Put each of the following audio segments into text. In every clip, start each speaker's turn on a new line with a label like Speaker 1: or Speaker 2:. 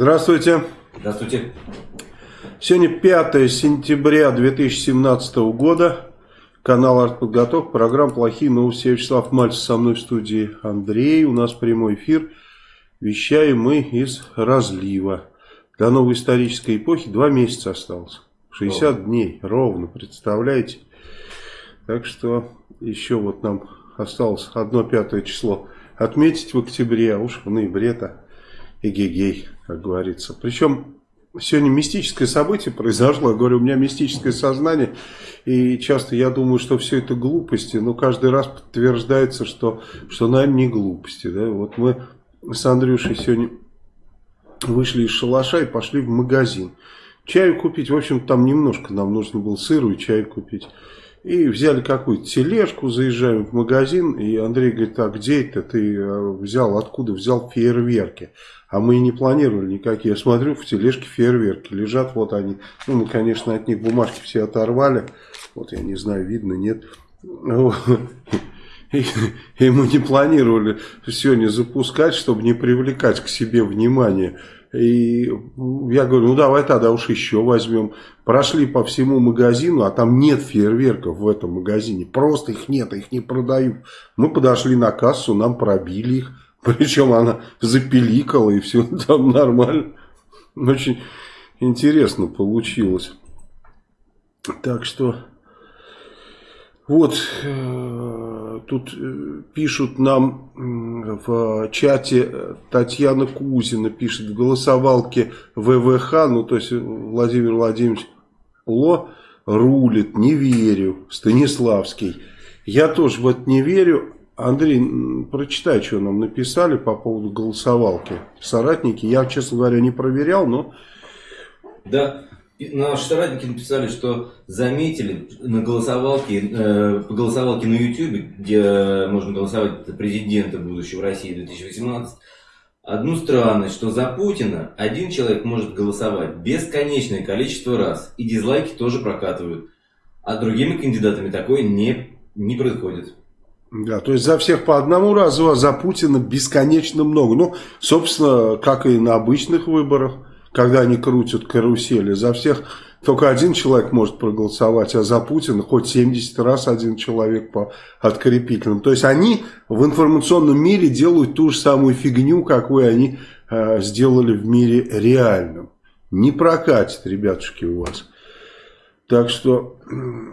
Speaker 1: Здравствуйте.
Speaker 2: Здравствуйте.
Speaker 1: Сегодня 5 сентября 2017 года. Канал «Артподготовка». Программа «Плохие новости». Я Вячеслав Мальцев. Со мной в студии Андрей. У нас прямой эфир. Вещаем мы из разлива. До новой исторической эпохи два месяца осталось. 60 ровно. дней. Ровно. Представляете? Так что еще вот нам осталось одно пятое число отметить в октябре, а уж в ноябре-то эгегей, как говорится. Причем сегодня мистическое событие произошло. Я говорю, у меня мистическое сознание, и часто я думаю, что все это глупости, но каждый раз подтверждается, что, что наверное, не глупости. Да? Вот мы с Андрюшей сегодня вышли из шалаша и пошли в магазин. Чаю купить, в общем, там немножко нам нужно было сыру и чай купить. И взяли какую-то тележку, заезжаем в магазин, и Андрей говорит, а где это ты э, взял, откуда взял фейерверки? А мы и не планировали никакие. Я смотрю, в тележке фейерверки лежат, вот они. Ну, мы, конечно, от них бумажки все оторвали. Вот, я не знаю, видно, нет. И, и мы не планировали сегодня запускать, чтобы не привлекать к себе внимание. И я говорю, ну давай тогда уж еще возьмем. Прошли по всему магазину, а там нет фейерверков в этом магазине. Просто их нет, их не продают. Мы подошли на кассу, нам пробили их. Причем она запеликала и все там нормально. Очень интересно получилось. Так что... Вот, э, тут э, пишут нам в чате, Татьяна Кузина пишет в голосовалке ВВХ, ну то есть Владимир Владимирович Ло рулит, не верю, Станиславский. Я тоже в это не верю. Андрей, прочитай, что нам написали по поводу голосовалки. Соратники, я, честно говоря, не проверял, но...
Speaker 2: Да, Наши соратники написали, что заметили на голосовалке, э, по голосовалке на YouTube, где можно голосовать президента будущего России 2018, одну странность, что за Путина один человек может голосовать бесконечное количество раз, и дизлайки тоже прокатывают. А другими кандидатами такое не, не происходит.
Speaker 1: Да, то есть за всех по одному разу, а за Путина бесконечно много. Ну, собственно, как и на обычных выборах когда они крутят карусели. За всех только один человек может проголосовать, а за Путина хоть 70 раз один человек по открепительным. То есть они в информационном мире делают ту же самую фигню, какую они э, сделали в мире реальном. Не прокатит, ребятушки, у вас. Так что...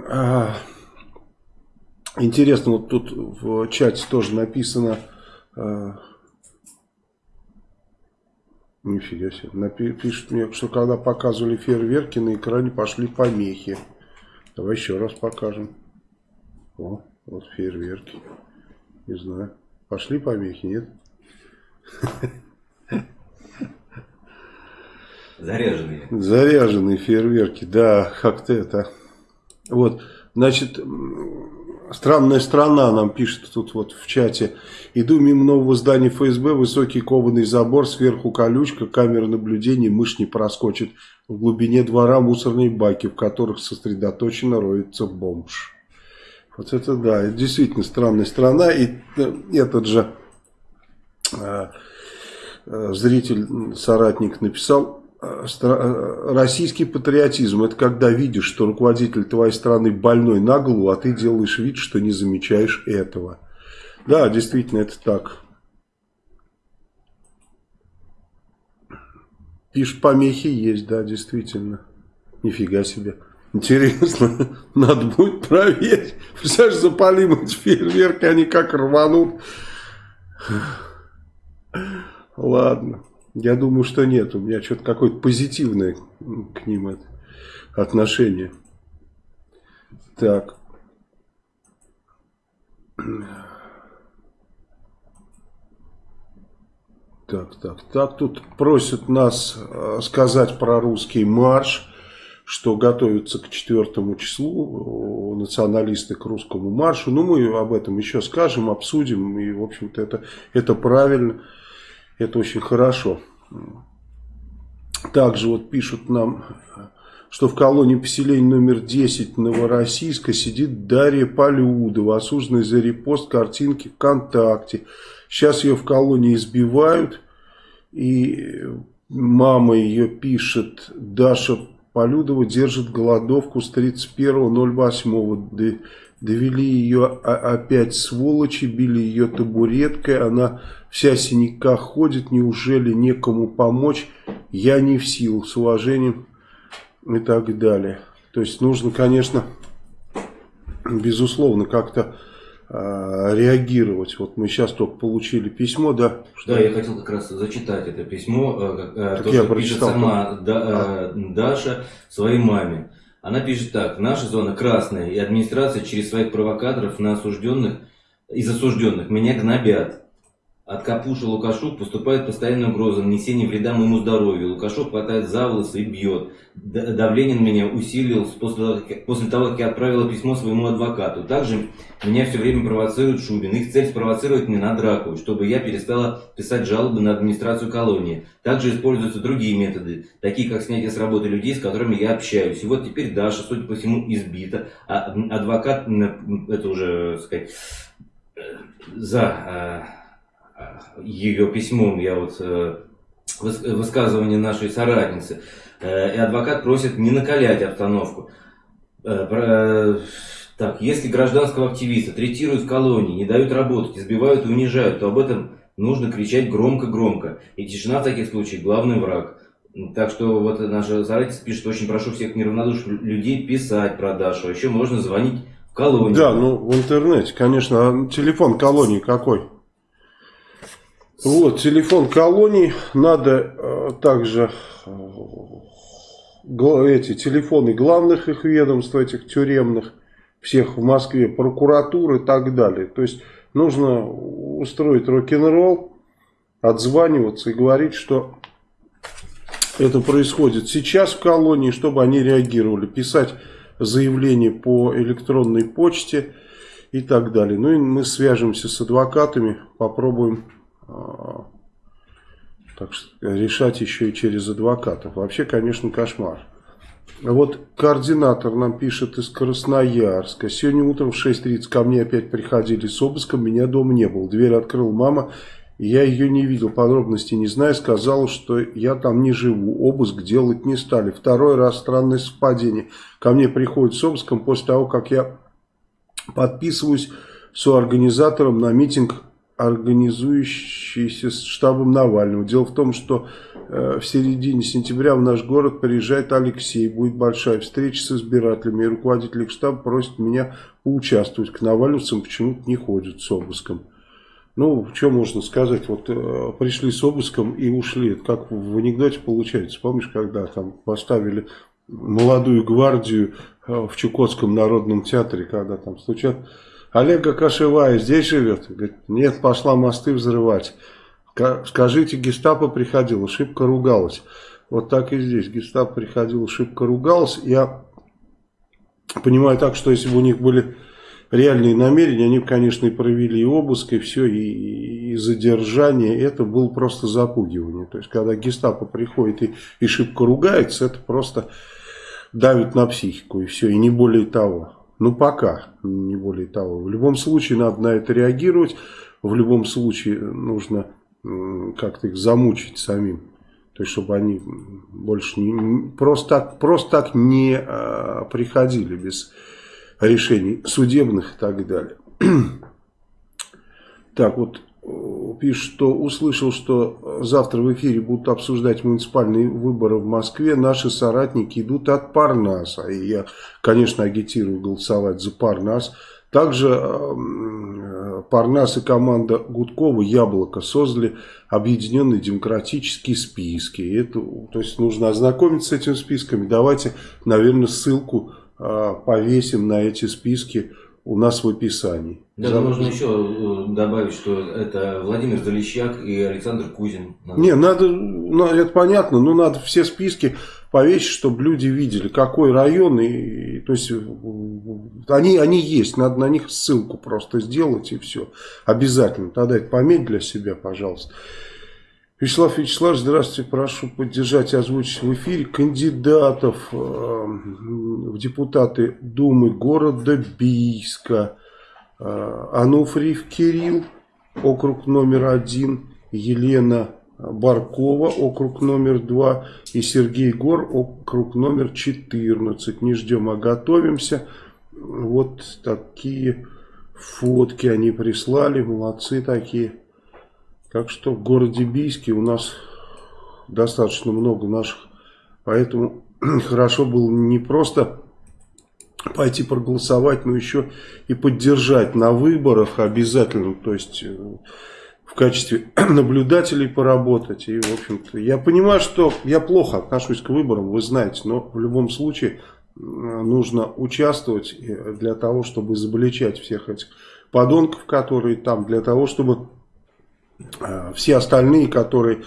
Speaker 1: Э, интересно, вот тут в чате тоже написано... Э, Нифига себе. Пишут мне, что когда показывали фейерверки, на экране пошли помехи. Давай еще раз покажем. О, вот фейерверки. Не знаю. Пошли помехи, нет?
Speaker 2: Заряженные.
Speaker 1: Заряженные фейерверки, да, как-то это. Вот, значит, Странная страна нам пишет тут вот в чате. Иду мимо нового здания ФСБ, высокий кованый забор, сверху колючка, камера наблюдения, мышь не проскочит. В глубине двора мусорные баки, в которых сосредоточенно роется бомж. Вот это да, это действительно странная страна. И э, этот же э, э, зритель, соратник написал, российский патриотизм это когда видишь, что руководитель твоей страны больной на голову, а ты делаешь вид, что не замечаешь этого. Да, действительно, это так. Пишут, помехи есть, да, действительно. Нифига себе. Интересно, надо будет проверить. Представляешь, запалим эти фейерверки, они как рванут. Ладно. Я думаю, что нет. У меня что-то какое-то позитивное к ним отношение. Так. Так, так, так. Тут просят нас э, сказать про русский марш, что готовится к четвертому числу националисты к русскому маршу. Ну, мы об этом еще скажем, обсудим. И, в общем-то, это, это правильно. Это очень хорошо. Также вот пишут нам, что в колонии поселения номер 10 Новороссийска сидит Дарья Полюдова, осужденная за репост картинки ВКонтакте. Сейчас ее в колонии избивают. И мама ее пишет, Даша Полюдова держит голодовку с 31.08. Довели ее опять сволочи, били ее табуреткой, она вся синяка ходит, неужели некому помочь? Я не в силу, с уважением и так далее. То есть нужно, конечно, безусловно, как-то э, реагировать. Вот мы сейчас только получили письмо, да?
Speaker 2: Что... Да, я хотел как раз зачитать это письмо, э,
Speaker 1: э, то, я что
Speaker 2: пишет сама да, а. Даша своей маме. Она пишет так. Наша зона красная, и администрация через своих провокаторов на осужденных, из осужденных меня гнобят. От Капуша Лукашук поступает постоянная угроза нанесения вреда моему здоровью. Лукашук хватает за волосы и бьет. Давление на меня усилилось после, после того, как я отправила письмо своему адвокату. Также меня все время провоцирует Шубин. Их цель спровоцировать меня на драку, чтобы я перестала писать жалобы на администрацию колонии. Также используются другие методы, такие как снятие с работы людей, с которыми я общаюсь. И вот теперь Даша, судя по всему, избита. А адвокат, это уже, сказать, э, за а, ее письмом, я вот э, высказывание нашей соратницы, э, и адвокат просит не накалять обстановку. Э, так, если гражданского активиста третируют в колонии, не дают работать, избивают и унижают, то об этом нужно кричать громко-громко. И тишина в таких случаях – главный враг. Так что вот наша соратница пишет, очень прошу всех неравнодушных людей писать про Дашу. А еще можно звонить в колонию.
Speaker 1: Да, ну в интернете, конечно. А телефон колонии какой? Вот, телефон колоний. Надо э, также э, эти телефоны главных их ведомств, этих тюремных, всех в Москве, прокуратуры и так далее. То есть нужно устроить рок-н-ролл, отзваниваться и говорить, что это происходит сейчас в колонии, чтобы они реагировали, писать заявление по электронной почте и так далее. Ну и мы свяжемся с адвокатами, попробуем так что решать еще и через адвокатов. Вообще, конечно, кошмар. Вот координатор нам пишет из Красноярска. Сегодня утром в 6.30 ко мне опять приходили с обыском. Меня дома не было. Дверь открыл мама. Я ее не видел, подробностей не знаю. Сказала, что я там не живу. Обыск делать не стали. Второй раз странное совпадение. Ко мне приходит с обыском после того, как я подписываюсь с организатором на митинг организующийся штабом Навального. Дело в том, что э, в середине сентября в наш город приезжает Алексей, будет большая встреча с избирателями, и руководитель штаба просит меня поучаствовать. К навальновцам почему-то не ходят с обыском. Ну, что можно сказать, вот э, пришли с обыском и ушли, это как в анекдоте получается, помнишь, когда там поставили молодую гвардию э, в Чукотском народном театре, когда там стучат Олега Кашевая здесь живет? Говорит, нет, пошла мосты взрывать. Скажите, гестапо приходила, шибко ругалась. Вот так и здесь. Гестапо приходила, шибко ругалась. Я понимаю так, что если бы у них были реальные намерения, они бы, конечно, и провели и обыск, и все, и, и задержание. Это было просто запугивание. То есть, когда гестапо приходит и, и шибко ругается, это просто давит на психику, и все, и не более того. Ну, пока, не более того. В любом случае надо на это реагировать. В любом случае нужно как-то их замучить самим. То есть, чтобы они больше не, просто, так, просто так не а, приходили без решений судебных и так далее. Так, вот пишет, что услышал, что завтра в эфире будут обсуждать муниципальные выборы в Москве. Наши соратники идут от Парнаса. И я, конечно, агитирую голосовать за Парнас. Также э, Парнас и команда Гудкова «Яблоко» создали объединенные демократические списки. Это, то есть нужно ознакомиться с этими списками. Давайте, наверное, ссылку э, повесим на эти списки у нас в описании.
Speaker 2: Да, За... можно еще э, добавить, что это Владимир Залищак и Александр Кузин.
Speaker 1: Надо... Не, надо, ну, это понятно, но надо все списки повесить, чтобы люди видели, какой район, и, то есть они, они есть, надо на них ссылку просто сделать и все. Обязательно, тогда это пометь для себя, пожалуйста. Вячеслав Вячеславович, здравствуйте, прошу поддержать и озвучить в эфире кандидатов э, в депутаты Думы города Бийска. Э, Ануфриев Кирилл, округ номер один, Елена Баркова, округ номер 2, и Сергей Гор, округ номер 14. Не ждем, а готовимся. Вот такие фотки они прислали, молодцы такие. Так что в городе Бийске у нас достаточно много наших, поэтому хорошо было не просто пойти проголосовать, но еще и поддержать на выборах обязательно, то есть э, в качестве наблюдателей поработать. И, в общем-то, я понимаю, что я плохо отношусь к выборам, вы знаете, но в любом случае нужно участвовать для того, чтобы изобличать всех этих подонков, которые там, для того, чтобы э, все остальные, которые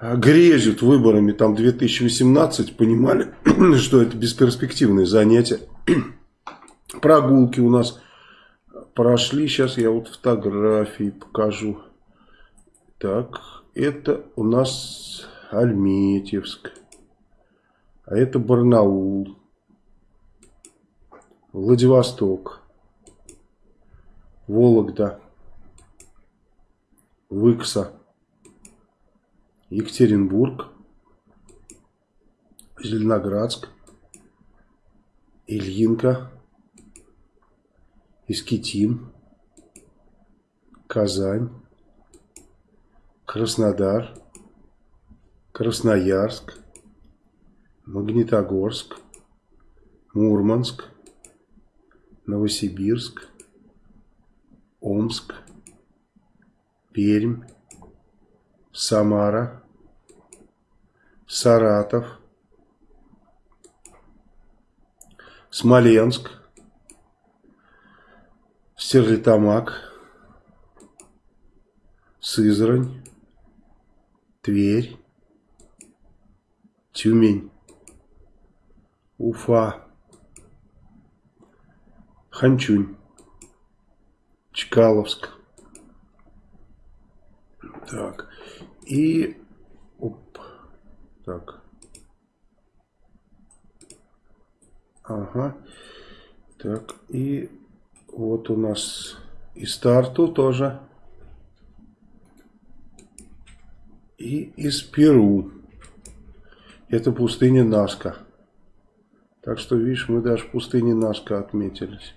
Speaker 1: грезят выборами там 2018, понимали, что это бесперспективное занятие. Прогулки у нас прошли. Сейчас я вот фотографии покажу. Так, это у нас Альметьевск. А это Барнаул. Владивосток. Вологда. Выкса. Екатеринбург, Зеленоградск, Ильинка, Искитим, Казань, Краснодар, Красноярск, Магнитогорск, Мурманск, Новосибирск, Омск, Пермь, Самара, Саратов, Смоленск, Стерлитамак, Сызрань, Тверь, Тюмень, Уфа, Ханчунь, Чкаловск. Так. И так. Ага. Так, и вот у нас и старту тоже. И из Перу. Это пустыня Наска. Так что, видишь, мы даже в пустыне Наска отметились.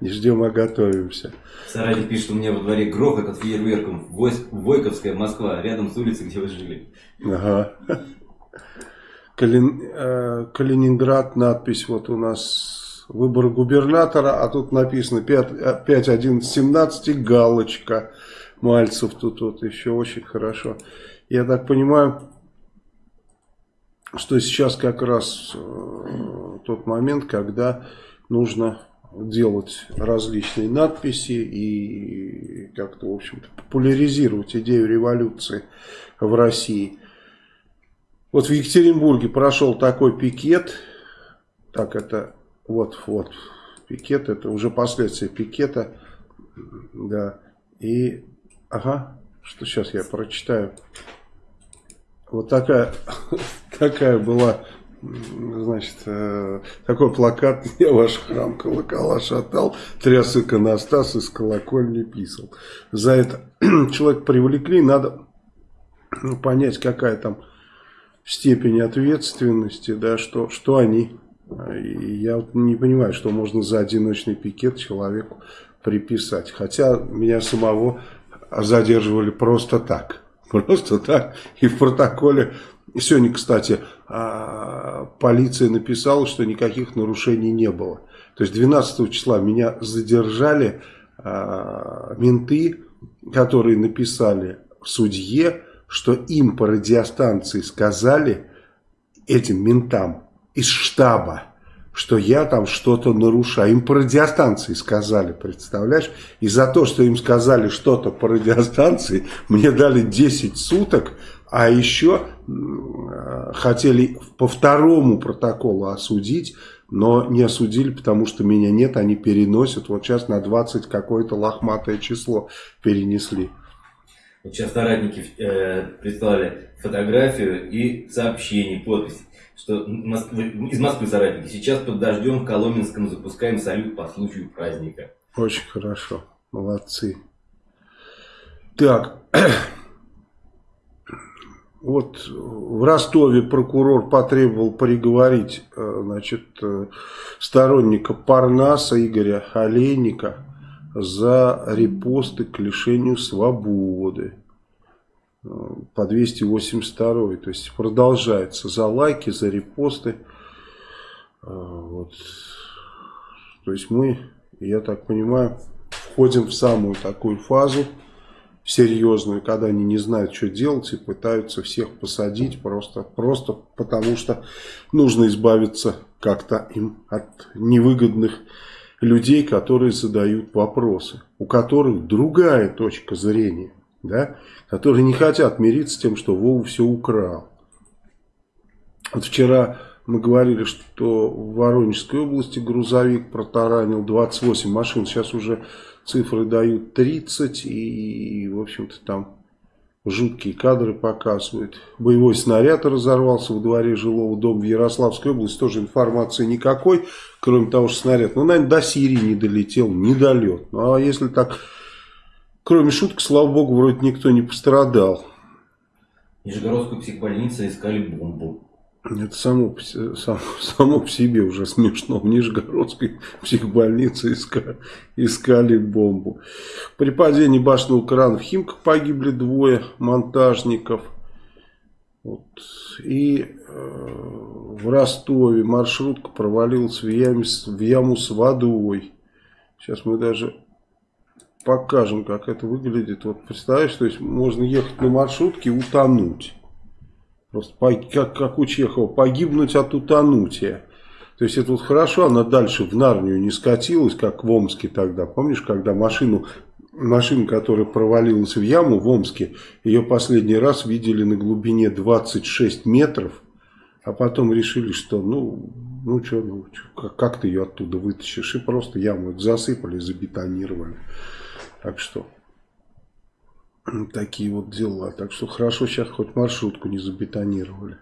Speaker 1: Не ждем, а готовимся.
Speaker 2: Саратов пишет, у меня во дворе грохот от фейерверком. Войковская, Москва, рядом с улицей, где вы жили.
Speaker 1: Ага. Калин, э, Калининград, надпись вот у нас выбор губернатора, а тут написано 5, 5 11, 17, галочка. Мальцев тут вот еще очень хорошо. Я так понимаю, что сейчас как раз э, тот момент, когда нужно делать различные надписи и как-то, в общем-то, популяризировать идею революции в России. Вот в Екатеринбурге прошел такой пикет, так это, вот, вот, пикет, это уже последствия пикета, да, и, ага, что сейчас я прочитаю, вот такая, такая была значит, э, такой плакат «Я ваш храм колокола шатал, тряс иконостас из колокольни писал». За это человек привлекли, надо ну, понять, какая там степень ответственности, да, что, что они. И я вот не понимаю, что можно за одиночный пикет человеку приписать. Хотя меня самого задерживали просто так. Просто так. И в протоколе Сегодня, кстати, полиция написала, что никаких нарушений не было. То есть 12 числа меня задержали а, менты, которые написали судье, что им по радиостанции сказали, этим ментам из штаба, что я там что-то нарушаю. Им по радиостанции сказали, представляешь? И за то, что им сказали что-то по радиостанции, мне дали 10 суток, а еще хотели по второму протоколу осудить, но не осудили, потому что меня нет, они переносят. Вот сейчас на 20 какое-то лохматое число перенесли.
Speaker 2: Вот сейчас соратники э, прислали фотографию и сообщение, подпись, что из Москвы соратники. Сейчас под дождем в Коломенском запускаем салют по случаю праздника.
Speaker 1: Очень хорошо, молодцы. Так, вот в Ростове прокурор потребовал приговорить э, значит, э, сторонника Парнаса Игоря Олейника за репосты к лишению свободы э, по 282. То есть продолжается за лайки, за репосты. Вот. То есть мы, я так понимаю, входим в самую такую фазу серьезную, когда они не знают, что делать и пытаются всех посадить просто, просто потому, что нужно избавиться как-то им от невыгодных людей, которые задают вопросы, у которых другая точка зрения, да, которые не хотят мириться с тем, что Вова все украл. Вот вчера мы говорили, что в Воронежской области грузовик протаранил 28 машин, сейчас уже цифры дают 30 и, в общем-то, там жуткие кадры показывают. Боевой снаряд разорвался в дворе жилого дома в Ярославской области, тоже информации никакой, кроме того, что снаряд, ну, наверное, до Сирии не долетел, недолет. Ну, а если так, кроме шуток, слава богу, вроде никто не пострадал.
Speaker 2: Нижегородскую психбольницу искали бомбу.
Speaker 1: Это само, само, само по себе уже смешно. В Нижегородской психбольнице искали, искали бомбу. При падении башенного крана в Химках погибли двое монтажников. Вот. И э, в Ростове маршрутка провалилась в, яме, в яму с водой. Сейчас мы даже покажем, как это выглядит. Вот представляешь, то есть можно ехать на маршрутке и утонуть. Просто как, как у Чехова, погибнуть от утонутия. То есть это вот хорошо, она дальше в Нарнию не скатилась, как в Омске тогда. Помнишь, когда машину, машину, которая провалилась в яму в Омске, ее последний раз видели на глубине 26 метров, а потом решили, что ну, ну что, ну, как, как ты ее оттуда вытащишь, и просто яму засыпали, забетонировали. Так что... Такие вот дела. Так что хорошо сейчас хоть маршрутку не забетонировали.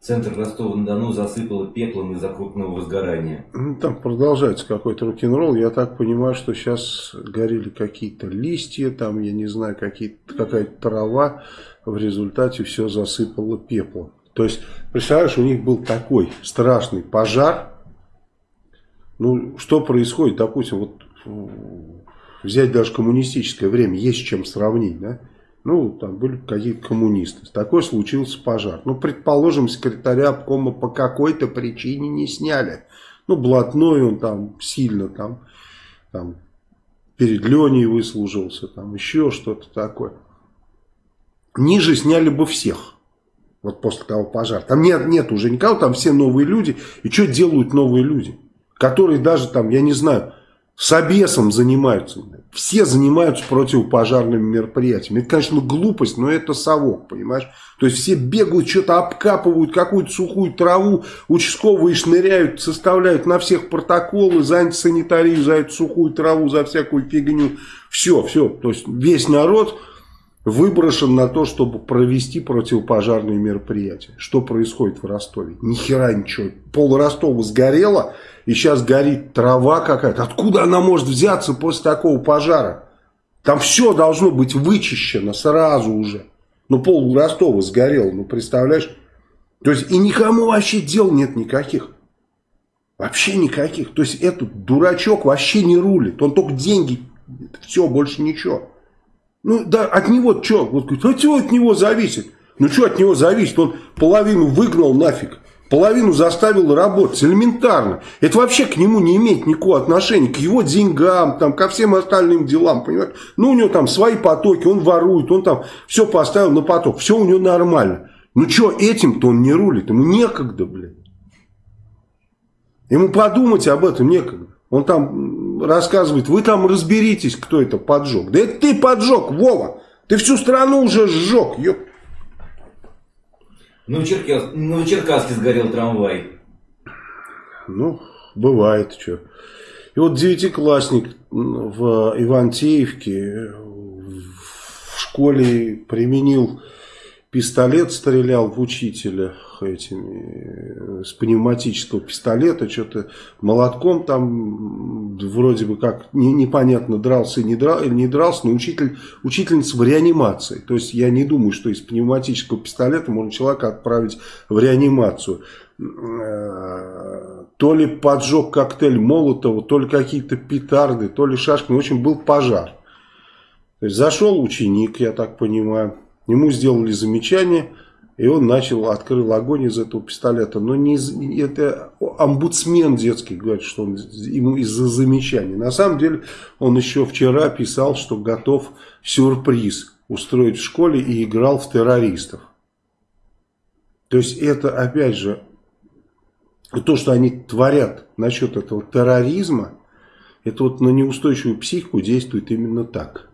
Speaker 2: Центр Ростова-на-Дону засыпало пеплом из-за крупного возгорания.
Speaker 1: Ну, там продолжается какой-то рок-н-ролл. Я так понимаю, что сейчас горели какие-то листья, там, я не знаю, какая-то трава. В результате все засыпало пеплом. То есть, представляешь, у них был такой страшный пожар. Ну, что происходит, допустим, вот взять даже коммунистическое время, есть чем сравнить, да? Ну, там были какие-то коммунисты. Такой случился пожар. Ну, предположим, секретаря обкома по какой-то причине не сняли. Ну, блатной он там сильно там, там перед Леней выслужился, там еще что-то такое. Ниже сняли бы всех. Вот после того пожара. Там нет, нет уже никого, там все новые люди. И что делают новые люди? Которые даже там, я не знаю, с обесом занимаются. Все занимаются противопожарными мероприятиями. Это, конечно, глупость, но это совок, понимаешь? То есть все бегают, что-то обкапывают, какую-то сухую траву, участковые шныряют, составляют на всех протоколы за антисанитарию, за эту сухую траву, за всякую фигню. Все, все. То есть весь народ выброшен на то, чтобы провести противопожарные мероприятия. Что происходит в Ростове? Ни хера ничего. Пол Ростова сгорело, и сейчас горит трава какая-то. Откуда она может взяться после такого пожара? Там все должно быть вычищено сразу уже. Ну, пол Ростова сгорел, ну, представляешь? То есть, и никому вообще дел нет никаких. Вообще никаких. То есть, этот дурачок вообще не рулит. Он только деньги, все, больше ничего. Ну, да, от него что? Вот а что от него зависит? Ну, что от него зависит? Он половину выгнал нафиг. Половину заставил работать, элементарно. Это вообще к нему не имеет никакого отношения, к его деньгам, там, ко всем остальным делам, понимаете? Ну, у него там свои потоки, он ворует, он там все поставил на поток, все у него нормально. Ну, что, этим-то он не рулит, ему некогда, блин. Ему подумать об этом некогда. Он там рассказывает, вы там разберитесь, кто это поджег. Да это ты поджег, Вова. Ты всю страну уже сжег, ёп.
Speaker 2: Ну, в Черкас... ну, в Черкаске сгорел трамвай.
Speaker 1: Ну, бывает, что. И вот девятиклассник в Ивантеевке в школе применил пистолет, стрелял в учителя этими, с пневматического пистолета, что-то молотком там вроде бы как не, непонятно дрался не, драл, не дрался, но учитель, учительница в реанимации. То есть я не думаю, что из пневматического пистолета можно человека отправить в реанимацию. Э, то ли поджег коктейль Молотова, то ли какие-то петарды, то ли шашки. В общем, был пожар. То есть зашел ученик, я так понимаю, ему сделали замечание – и он начал, открыл огонь из этого пистолета. Но не это омбудсмен детский говорит, что он ему из-за замечаний. На самом деле он еще вчера писал, что готов сюрприз устроить в школе и играл в террористов. То есть это опять же то, что они творят насчет этого терроризма, это вот на неустойчивую психику действует именно так.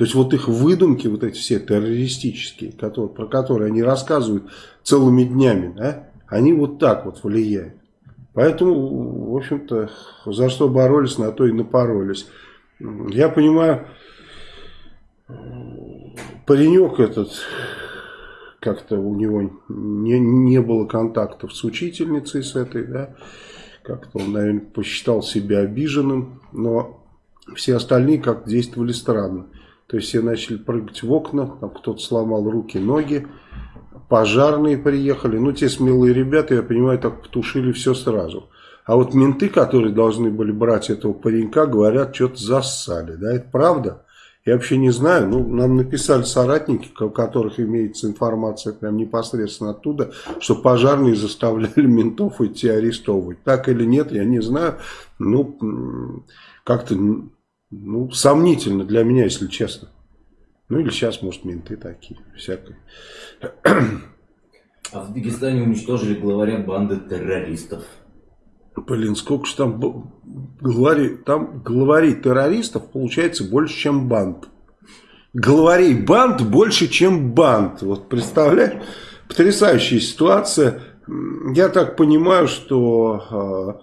Speaker 1: То есть вот их выдумки, вот эти все террористические, которые, про которые они рассказывают целыми днями, да, они вот так вот влияют. Поэтому, в общем-то, за что боролись, на то и напоролись. Я понимаю, паренек этот, как-то у него не, не было контактов с учительницей с этой, да, как-то он, наверное, посчитал себя обиженным, но все остальные как действовали странно. То есть все начали прыгать в окна, там кто-то сломал руки, ноги, пожарные приехали. Ну, те смелые ребята, я понимаю, так потушили все сразу. А вот менты, которые должны были брать этого паренька, говорят, что-то зассали. Да, это правда? Я вообще не знаю. Ну, нам написали соратники, у которых имеется информация прям непосредственно оттуда, что пожарные заставляли ментов идти арестовывать. Так или нет, я не знаю. Ну, как-то ну, сомнительно для меня, если честно. Ну, или сейчас, может, менты такие, всякое.
Speaker 2: А в Дагестане уничтожили главаря банды террористов.
Speaker 1: Блин, сколько же там главарей, там главарей террористов получается больше, чем банд. Главарей банд больше, чем банд. Вот представляешь? Потрясающая ситуация. Я так понимаю, что а,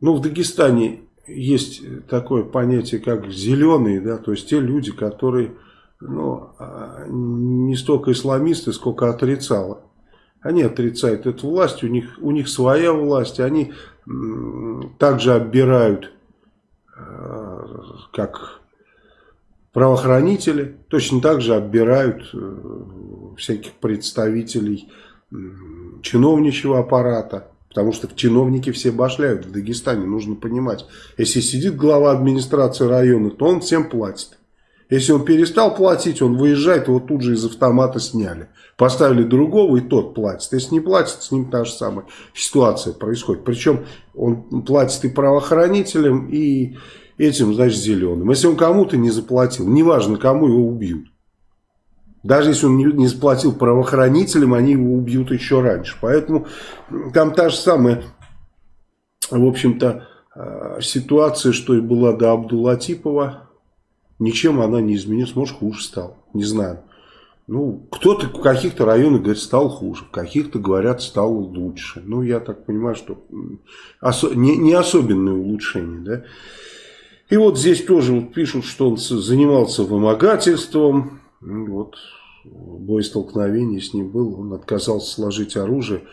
Speaker 1: ну, в Дагестане есть такое понятие, как зеленые, да, то есть те люди, которые ну, а, не столько исламисты, сколько отрицало. Они отрицают эту власть, у них, у них своя власть, они также оббирают, а, как правоохранители, точно так же оббирают э, всяких представителей чиновничьего аппарата. Потому что чиновники все башляют в Дагестане, нужно понимать. Если сидит глава администрации района, то он всем платит. Если он перестал платить, он выезжает, его тут же из автомата сняли. Поставили другого, и тот платит. Если не платит, с ним та же самая ситуация происходит. Причем он платит и правоохранителям, и этим, значит, зеленым. Если он кому-то не заплатил, неважно, кому его убьют. Даже если он не заплатил правоохранителям, они его убьют еще раньше. Поэтому там та же самая, в общем-то, э, ситуация, что и была до Абдулатипова. Ничем она не изменилась. Может, хуже стал. Не знаю. Ну, кто-то в каких-то районах говорит, стал хуже, в каких-то говорят, стал лучше. Ну, я так понимаю, что осо не, не особенное улучшение, да. И вот здесь тоже вот пишут, что он занимался вымогательством, ну, вот боестолкновение с ним был, он отказался сложить оружие,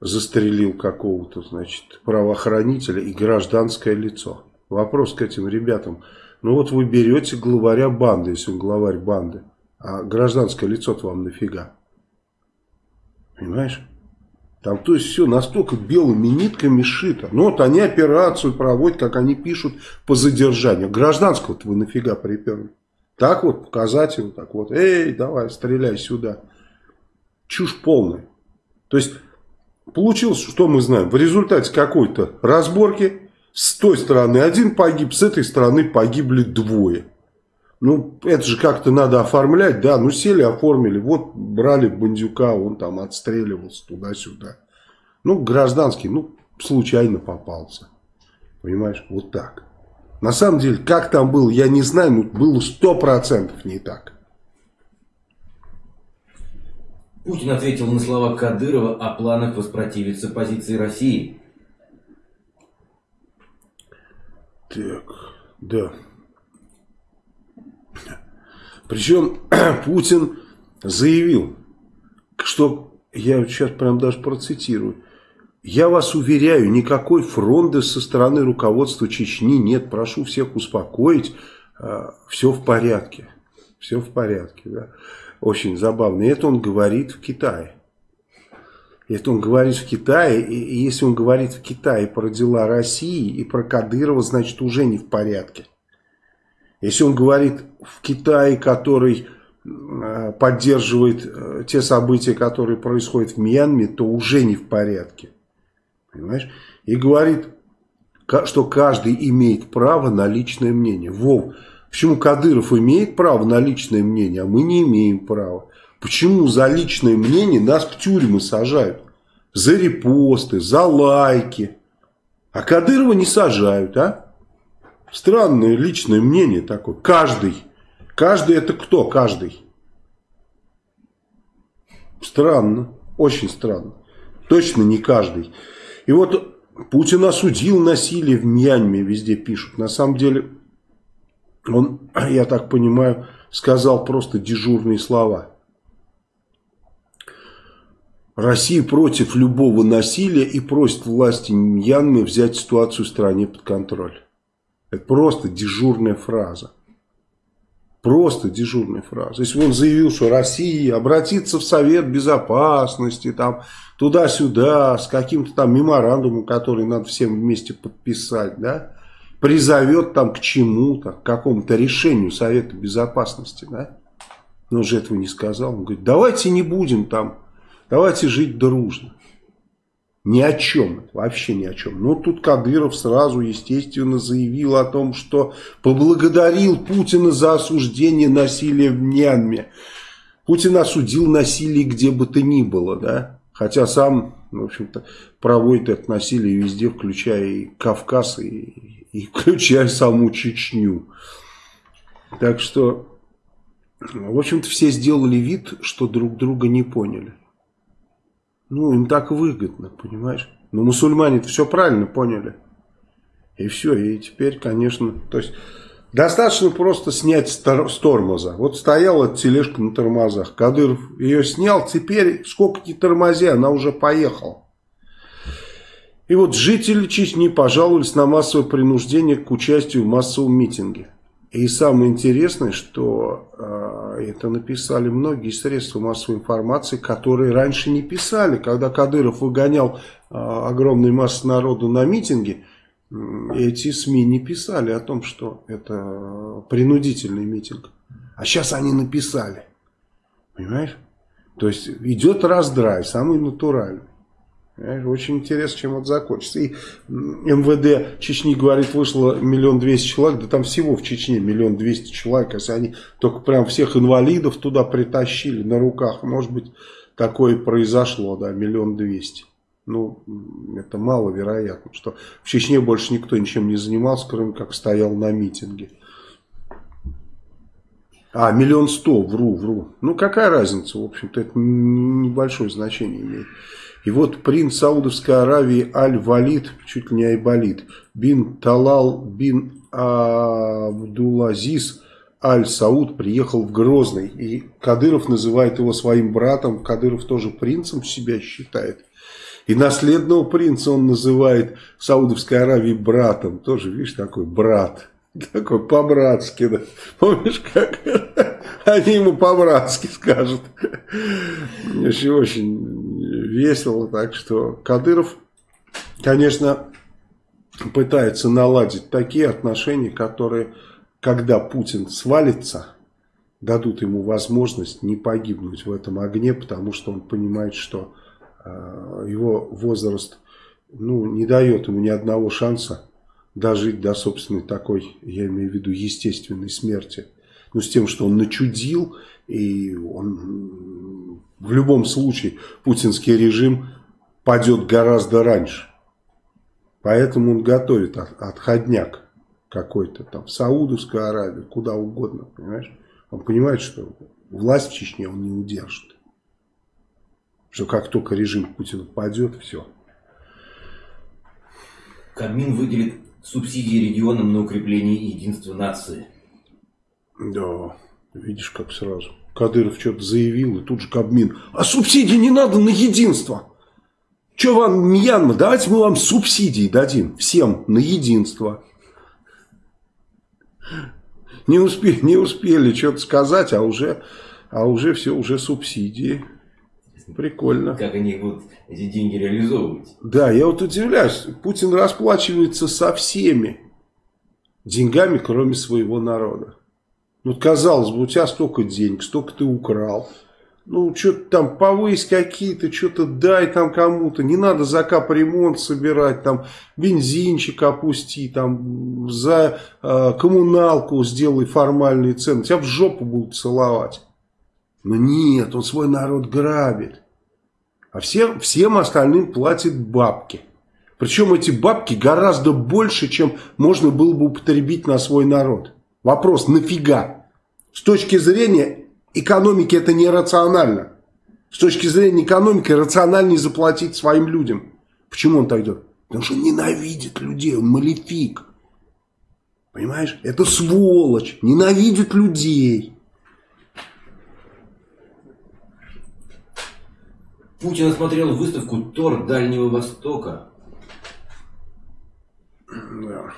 Speaker 1: застрелил какого-то, значит, правоохранителя и гражданское лицо. Вопрос к этим ребятам. Ну вот вы берете главаря банды, если он главарь банды, а гражданское лицо-то вам нафига? Понимаешь? Там то есть все настолько белыми нитками шито. Ну вот они операцию проводят, как они пишут, по задержанию. Гражданского-то вы нафига приперли? Так вот показать его, так вот, эй, давай, стреляй сюда. Чушь полная. То есть, получилось, что мы знаем, в результате какой-то разборки с той стороны один погиб, с этой стороны погибли двое. Ну, это же как-то надо оформлять, да, ну сели, оформили, вот брали бандюка, он там отстреливался туда-сюда. Ну, гражданский, ну, случайно попался. Понимаешь, вот так. На самом деле, как там было, я не знаю, но было сто процентов не так.
Speaker 2: Путин ответил на слова Кадырова о планах воспротивиться позиции России.
Speaker 1: Так, да. Причем Путин заявил, что, я сейчас прям даже процитирую, я вас уверяю, никакой фронды со стороны руководства Чечни нет. Прошу всех успокоить. А, все в порядке. Все в порядке. Да. Очень забавно. И это он говорит в Китае. Это он говорит в Китае, и если он говорит в Китае про дела России и про Кадырова, значит уже не в порядке. Если он говорит в Китае, который э, поддерживает э, те события, которые происходят в Мьянме, то уже не в порядке. Понимаешь? И говорит, что каждый имеет право на личное мнение. Вов, почему Кадыров имеет право на личное мнение, а мы не имеем права? Почему за личное мнение нас в тюрьмы сажают? За репосты, за лайки. А Кадырова не сажают, а? Странное личное мнение такое. Каждый. Каждый это кто? Каждый. Странно. Очень странно. Точно не каждый. И вот Путин осудил насилие в Мьянме, везде пишут. На самом деле, он, я так понимаю, сказал просто дежурные слова. Россия против любого насилия и просит власти Мьянмы взять ситуацию в стране под контроль. Это просто дежурная фраза. Просто дежурная фраза. Если бы он заявил, что Россия обратится в Совет Безопасности, там, туда-сюда, с каким-то там меморандумом, который надо всем вместе подписать, да, призовет там к чему-то, к какому-то решению Совета Безопасности, да, но же этого не сказал. Он говорит, давайте не будем там, давайте жить дружно. Ни о чем, вообще ни о чем. Но тут Кадыров сразу, естественно, заявил о том, что поблагодарил Путина за осуждение насилия в Мьянме. Путин осудил насилие где бы то ни было, да. Хотя сам, в общем-то, проводит это насилие везде, включая и Кавказ, и, и включая саму Чечню. Так что, в общем-то, все сделали вид, что друг друга не поняли. Ну, им так выгодно, понимаешь? Но мусульмане все правильно поняли. И все, и теперь, конечно, то есть... Достаточно просто снять с тормоза. Вот стояла тележка на тормозах. Кадыров ее снял. Теперь сколько не тормози, она уже поехала. И вот жители Чечни пожаловались на массовое принуждение к участию в массовом митинге. И самое интересное, что э, это написали многие средства массовой информации, которые раньше не писали. Когда Кадыров выгонял э, огромные массы народу на митинги, эти СМИ не писали о том, что это принудительный митинг. А сейчас они написали. Понимаешь? То есть идет раздрай, самый натуральный. Понимаешь? Очень интересно, чем это закончится. И МВД Чечни, говорит, вышло миллион двести человек. Да там всего в Чечне миллион двести человек. Если они только прям всех инвалидов туда притащили на руках, может быть, такое произошло, да, миллион двести. Ну, это маловероятно, что в Чечне больше никто ничем не занимался, кроме как стоял на митинге. А, миллион сто, вру, вру. Ну, какая разница, в общем-то, это небольшое значение имеет. И вот принц Саудовской Аравии Аль-Валид, чуть ли не Айбалид, бин Талал бин Абдулазиз Аль-Сауд приехал в Грозный. И Кадыров называет его своим братом. Кадыров тоже принцем себя считает. И наследного принца он называет Саудовской Аравии братом. Тоже, видишь, такой брат. Такой по-братски, да. Помнишь, как они ему по-братски скажут. Очень, очень весело. Так что Кадыров, конечно, пытается наладить такие отношения, которые, когда Путин свалится, дадут ему возможность не погибнуть в этом огне, потому что он понимает, что его возраст ну, не дает ему ни одного шанса дожить до собственной такой, я имею в виду, естественной смерти. Ну, с тем, что он начудил, и он в любом случае путинский режим падет гораздо раньше. Поэтому он готовит отходняк какой-то там в Саудовскую Аравию, куда угодно, понимаешь? Он понимает, что власть в Чечне он не удержит что как только режим Путина падет, все.
Speaker 2: Кабмин выделит субсидии регионам на укрепление единства нации.
Speaker 1: Да, видишь, как сразу. Кадыров что-то заявил, и тут же Кабмин. А субсидии не надо на единство. Что вам Мьянма? Давайте мы вам субсидии дадим всем на единство. Не успели, не успели что-то сказать, а уже, а уже все, уже субсидии. Прикольно.
Speaker 2: Как они будут эти деньги реализовывать.
Speaker 1: Да, я вот удивляюсь. Путин расплачивается со всеми деньгами, кроме своего народа. Ну, казалось бы, у тебя столько денег, столько ты украл. Ну, что-то там повысь какие-то, что-то дай там кому-то. Не надо за капремонт собирать, там бензинчик опусти, там за э, коммуналку сделай формальные цены. Тебя в жопу будут целовать. Но нет, он свой народ грабит. А всем, всем остальным платит бабки. Причем эти бабки гораздо больше, чем можно было бы употребить на свой народ. Вопрос, нафига? С точки зрения экономики это нерационально. С точки зрения экономики рациональнее заплатить своим людям. Почему он так делает? Потому что ненавидит людей, он малефик. Понимаешь? Это сволочь, ненавидит людей.
Speaker 2: Путин осмотрел выставку Тор Дальнего Востока.
Speaker 1: Да.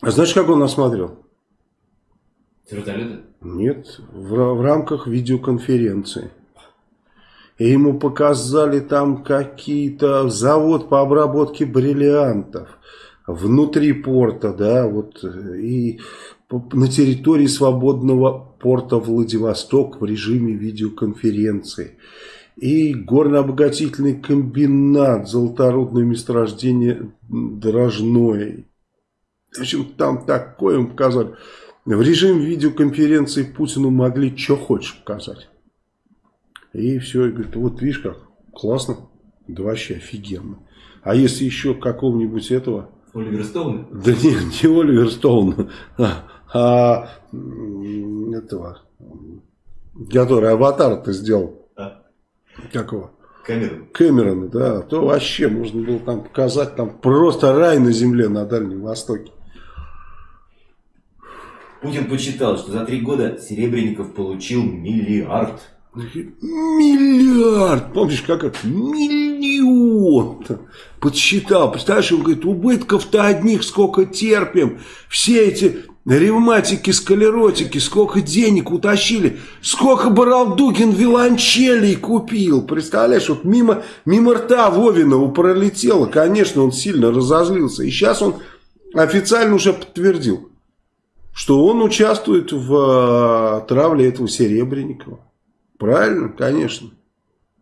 Speaker 1: А знаешь, как он осмотрел?
Speaker 2: С вертолета?
Speaker 1: Нет, в, в рамках видеоконференции. И ему показали там какие-то завод по обработке бриллиантов внутри порта, да, вот и на территории свободного порта Владивосток в режиме видеоконференции. И горно-обогатительный комбинат, золоторудное месторождение Дрожное. В общем, там такое им показали. В режим видеоконференции Путину могли что хочешь показать. И все, и говорит, вот видишь как, классно, да вообще офигенно. А если еще какого-нибудь этого...
Speaker 2: Оливер Стоуна?
Speaker 1: Да нет, не Оливер Стоун, а, а этого, который аватар-то сделал. А? Какого?
Speaker 2: Кэмерон.
Speaker 1: Кэмерона, да, то вообще можно было там показать там просто рай на земле на Дальнем Востоке.
Speaker 2: Путин посчитал, что за три года Серебренников получил миллиард.
Speaker 1: Миллиард! Помнишь, как это? Миллион! Подсчитал. Представляешь, он говорит, убытков-то одних сколько терпим. Все эти ревматики, склеротики, сколько денег утащили. Сколько Баралдугин виолончелей купил. Представляешь, вот мимо, мимо рта Вовинова пролетело. Конечно, он сильно разозлился. И сейчас он официально уже подтвердил что он участвует в э, травле этого Серебренникова. Правильно? Конечно.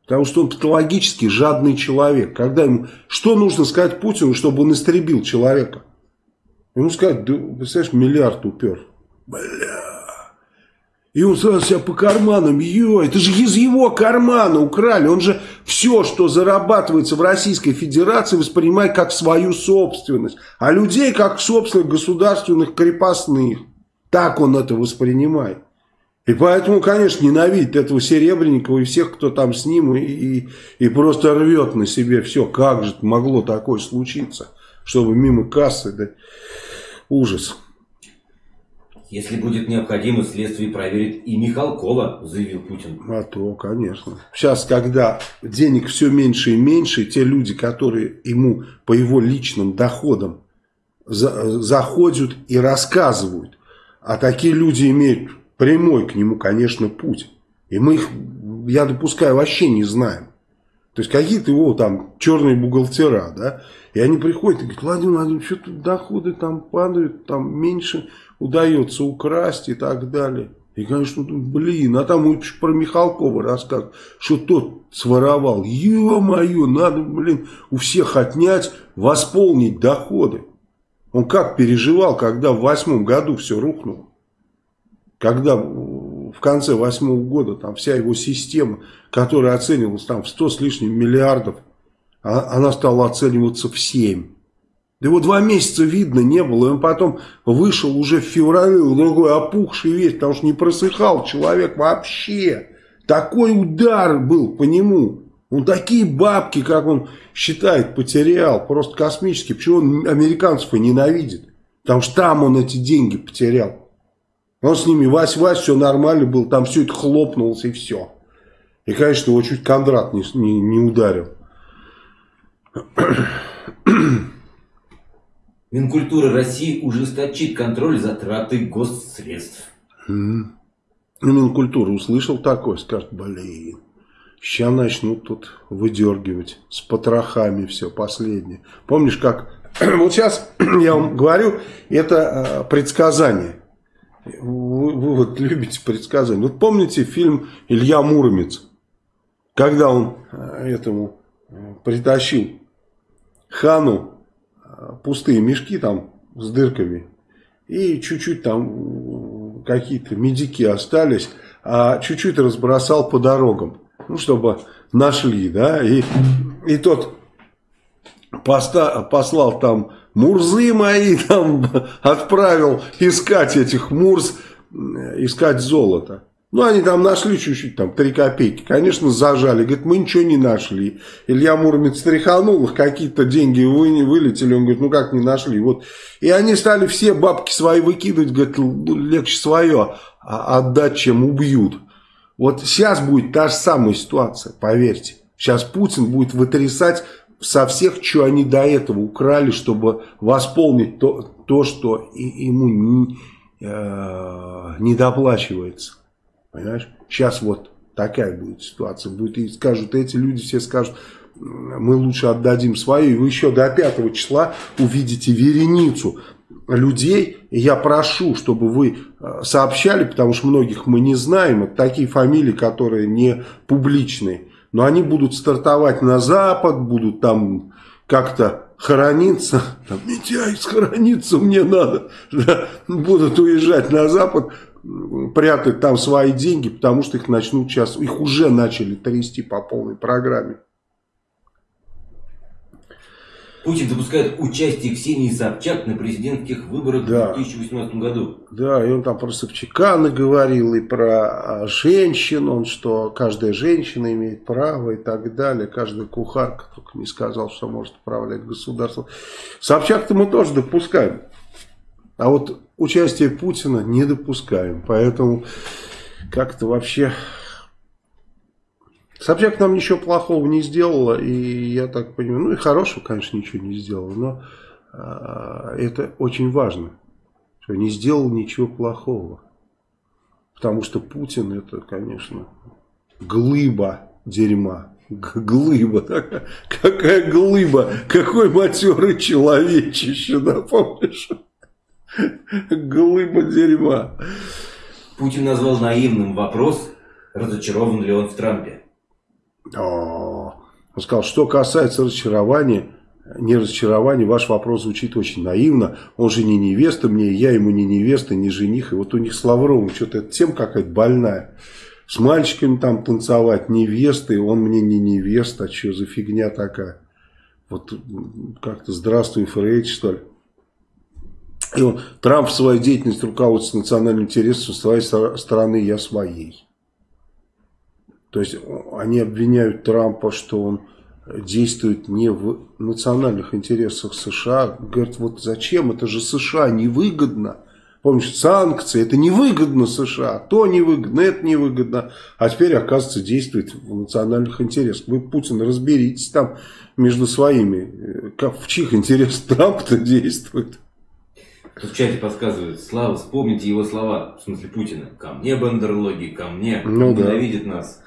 Speaker 1: Потому что он патологически жадный человек. Когда ему, что нужно сказать Путину, чтобы он истребил человека? Ему сказать, да, представляешь, миллиард упер. Бля. И он сразу себя по карманам, ё, это же из его кармана украли. Он же все, что зарабатывается в Российской Федерации, воспринимает как свою собственность. А людей как собственных государственных крепостных. Так он это воспринимает. И поэтому, конечно, ненавидит этого Серебренникова и всех, кто там с ним, и, и, и просто рвет на себе все. Как же могло такое случиться, чтобы мимо кассы, да, ужас.
Speaker 2: Если будет необходимо, следствие проверит и Михалкова, заявил Путин.
Speaker 1: А то, конечно. Сейчас, когда денег все меньше и меньше, те люди, которые ему по его личным доходам за, заходят и рассказывают, а такие люди имеют прямой к нему, конечно, путь. И мы их, я допускаю, вообще не знаем. То есть какие-то его там черные бухгалтера, да, и они приходят и говорят, Владимир Владимирович, что-то доходы там падают, там меньше удается украсть и так далее. И, конечно, блин, а там про Михалкова рассказывает, что тот своровал. Ё-моё, надо, блин, у всех отнять, восполнить доходы. Он как переживал, когда в восьмом году все рухнуло. Когда в конце восьмого года там вся его система, которая оценивалась там в 100 с лишним миллиардов, а, она стала оцениваться в 7. Да его два месяца видно не было, и он потом вышел уже в феврале, другой опухший весь, потому что не просыхал человек вообще. Такой удар был по нему. Он такие бабки, как он считает, потерял, просто космические. Почему он американцев и ненавидит? Потому что там он эти деньги потерял. Он с ними вась-вась, все нормально было, там все это хлопнулось и все. И, конечно, его чуть Кондрат не, не, не ударил.
Speaker 2: Минкультура России ужесточит контроль затраты госсредств.
Speaker 1: Mm. Минкультура услышал такое, скажет, блин, сейчас начнут тут выдергивать с потрохами все последнее. Помнишь, как... вот сейчас я вам говорю, это э, предсказание. Вы, вы вот любите предсказания. Вот помните фильм «Илья Муромец»? Когда он э, этому притащил хану пустые мешки там с дырками. И чуть-чуть там какие-то медики остались, а чуть-чуть разбросал по дорогам. Ну, чтобы нашли, да. И, и тот поста, послал там Мурзы мои, там отправил искать этих Мурз, искать золото. Ну, они там нашли чуть-чуть, там, 3 копейки. Конечно, зажали. Говорит, мы ничего не нашли. Илья Муромец стряханул их, какие-то деньги вы, не вылетели. Он говорит, ну как не нашли? Вот. И они стали все бабки свои выкидывать. Говорит, легче свое отдать, чем убьют. Вот сейчас будет та же самая ситуация, поверьте. Сейчас Путин будет вытрясать со всех, что они до этого украли, чтобы восполнить то, то что ему не, э, не доплачивается. Понимаешь? Сейчас вот такая будет ситуация. Будет, и скажут, эти люди все скажут, мы лучше отдадим свое. И вы еще до 5 числа увидите вереницу людей. И я прошу, чтобы вы э, сообщали, потому что многих мы не знаем. Это такие фамилии, которые не публичные. Но они будут стартовать на Запад, будут там как-то хорониться. Там, Митяй, схорониться мне надо. Да, будут уезжать на Запад прятать там свои деньги, потому что их начнут сейчас, их уже начали трясти по полной программе.
Speaker 2: Путин допускает участие Ксении Собчак на президентских выборах да. в 2018 году.
Speaker 1: Да, и он там про Собчака наговорил, и про а, женщин, он что каждая женщина имеет право и так далее. Каждая кухарка только не сказал, что может управлять государством. Собчак-то мы тоже допускаем. А вот участие Путина не допускаем. Поэтому как-то вообще... Собчак нам ничего плохого не сделала, и я так понимаю, ну и хорошего, конечно, ничего не сделала, но э, это очень важно, что не сделал ничего плохого. Потому что Путин это, конечно, глыба дерьма. Глыба, такая, какая глыба, какой матерый человечище, да, помнишь? Глыба дерьма.
Speaker 2: Путин назвал наивным вопрос, разочарован ли он в Трампе.
Speaker 1: О, он сказал, что касается разочарования, не разочарования, ваш вопрос звучит очень наивно. Он же не невеста мне, я ему не невеста, не жених. И вот у них с Лавровым что-то тем какая-то больная. С мальчиками там танцевать, невесты, он мне не невеста, а что за фигня такая? Вот как-то здравствуй, Фрейд, что ли. И он, Трамп в своей деятельности руководствуется национальным интересом своей страны, я своей. То есть они обвиняют Трампа, что он действует не в национальных интересах США. Говорят, вот зачем, это же США невыгодно. Помнишь, санкции, это невыгодно США, то невыгодно, это невыгодно. А теперь, оказывается, действует в национальных интересах. Вы, Путин, разберитесь там между своими, как, в чьих интересах Трамп-то действует.
Speaker 2: Тут в чате подсказывают, Слава, вспомните его слова, в смысле Путина. Ко мне бандерлоги, ко мне, ну, ненавидит да. нас.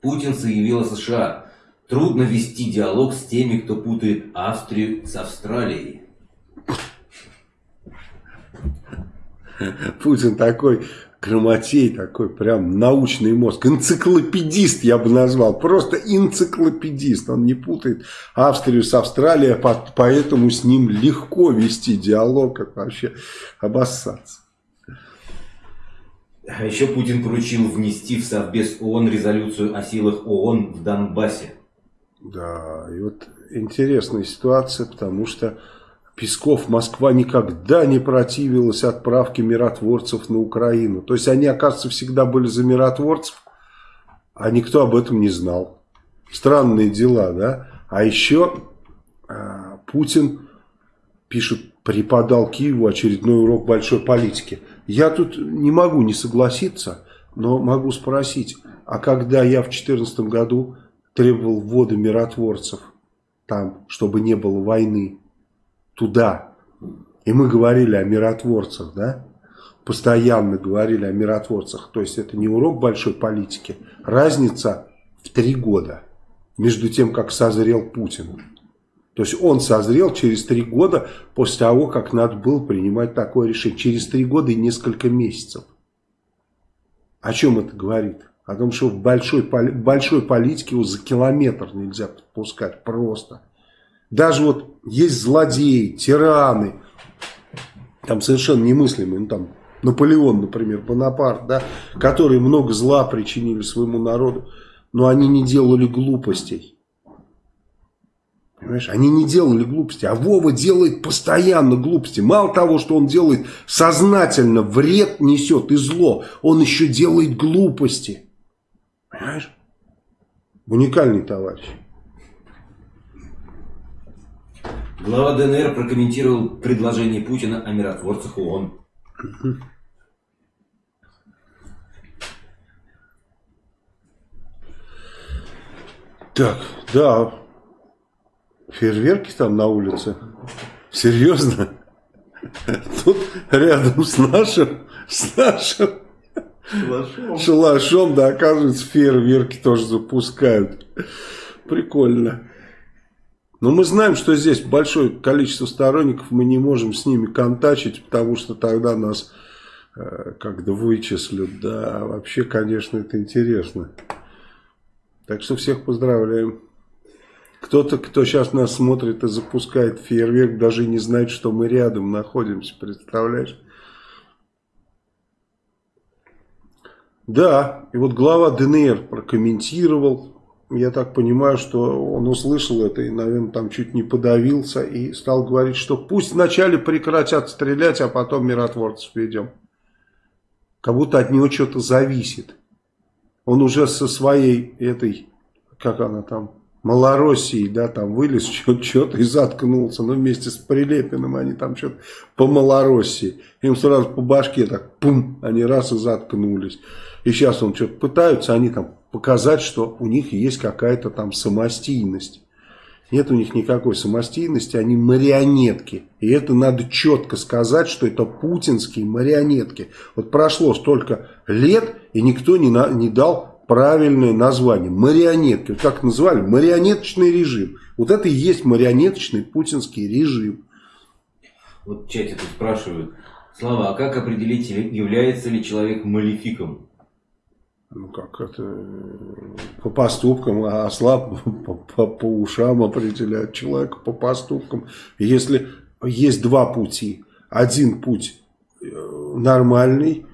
Speaker 2: Путин заявил о США. Трудно вести диалог с теми, кто путает Австрию с Австралией.
Speaker 1: Путин такой Грамотей такой, прям научный мозг. Энциклопедист я бы назвал. Просто энциклопедист. Он не путает Австрию с Австралией, поэтому с ним легко вести диалог, как вообще обоссаться.
Speaker 2: А еще Путин поручил внести в Совбез ООН резолюцию о силах ООН в Донбассе.
Speaker 1: Да, и вот интересная ситуация, потому что Песков, Москва никогда не противилась отправке миротворцев на Украину. То есть они, оказывается, всегда были за миротворцев, а никто об этом не знал. Странные дела, да? А еще э, Путин пишет, преподал Киеву очередной урок большой политики. Я тут не могу не согласиться, но могу спросить, а когда я в 2014 году требовал ввода миротворцев там, чтобы не было войны, туда. И мы говорили о миротворцах, да? Постоянно говорили о миротворцах. То есть это не урок большой политики. Разница в три года между тем, как созрел Путин. То есть он созрел через три года после того, как надо было принимать такое решение. Через три года и несколько месяцев. О чем это говорит? О том, что в большой, большой политике его за километр нельзя подпускать просто. Даже вот есть злодеи, тираны, там совершенно немыслимые, ну там Наполеон, например, Бонапарт, да, которые много зла причинили своему народу, но они не делали глупостей. Понимаешь, они не делали глупости, а Вова делает постоянно глупости. Мало того, что он делает сознательно вред несет и зло, он еще делает глупости. Понимаешь? Уникальный товарищ.
Speaker 2: Глава ДНР прокомментировал предложение Путина о миротворцах ООН.
Speaker 1: Так, да, Фейерверки там на улице? Серьезно? Тут рядом с нашим, с нашим шалашом, шалашом да, оказывается, фейерверки тоже запускают. Прикольно. Но мы знаем, что здесь большое количество сторонников, мы не можем с ними контачить, потому что тогда нас э, как-то вычислят. Да, вообще, конечно, это интересно. Так что всех поздравляем. Кто-то, кто сейчас нас смотрит и запускает фейерверк, даже не знает, что мы рядом находимся, представляешь? Да, и вот глава ДНР прокомментировал, я так понимаю, что он услышал это и, наверное, там чуть не подавился и стал говорить, что пусть вначале прекратят стрелять, а потом миротворцев ведем. Как будто от него что-то зависит. Он уже со своей этой, как она там, Малороссии, да, там вылез что-то и заткнулся, ну, вместе с Прилепиным они там что-то по Малороссии. Им сразу по башке так, пум, они раз и заткнулись. И сейчас он что-то пытаются, они там показать, что у них есть какая-то там самостийность. Нет у них никакой самостийности, они марионетки. И это надо четко сказать, что это путинские марионетки. Вот прошло столько лет, и никто не, на, не дал правильное название. Марионетки. Как назвали? Марионеточный режим. Вот это и есть марионеточный путинский режим.
Speaker 2: Вот в чате тут спрашивают. Слава, а как определить, является ли человек малефиком?
Speaker 1: Ну как это по поступкам, а осла по, по, по ушам определяют человека по поступкам. Если есть два пути. Один путь э, нормальный.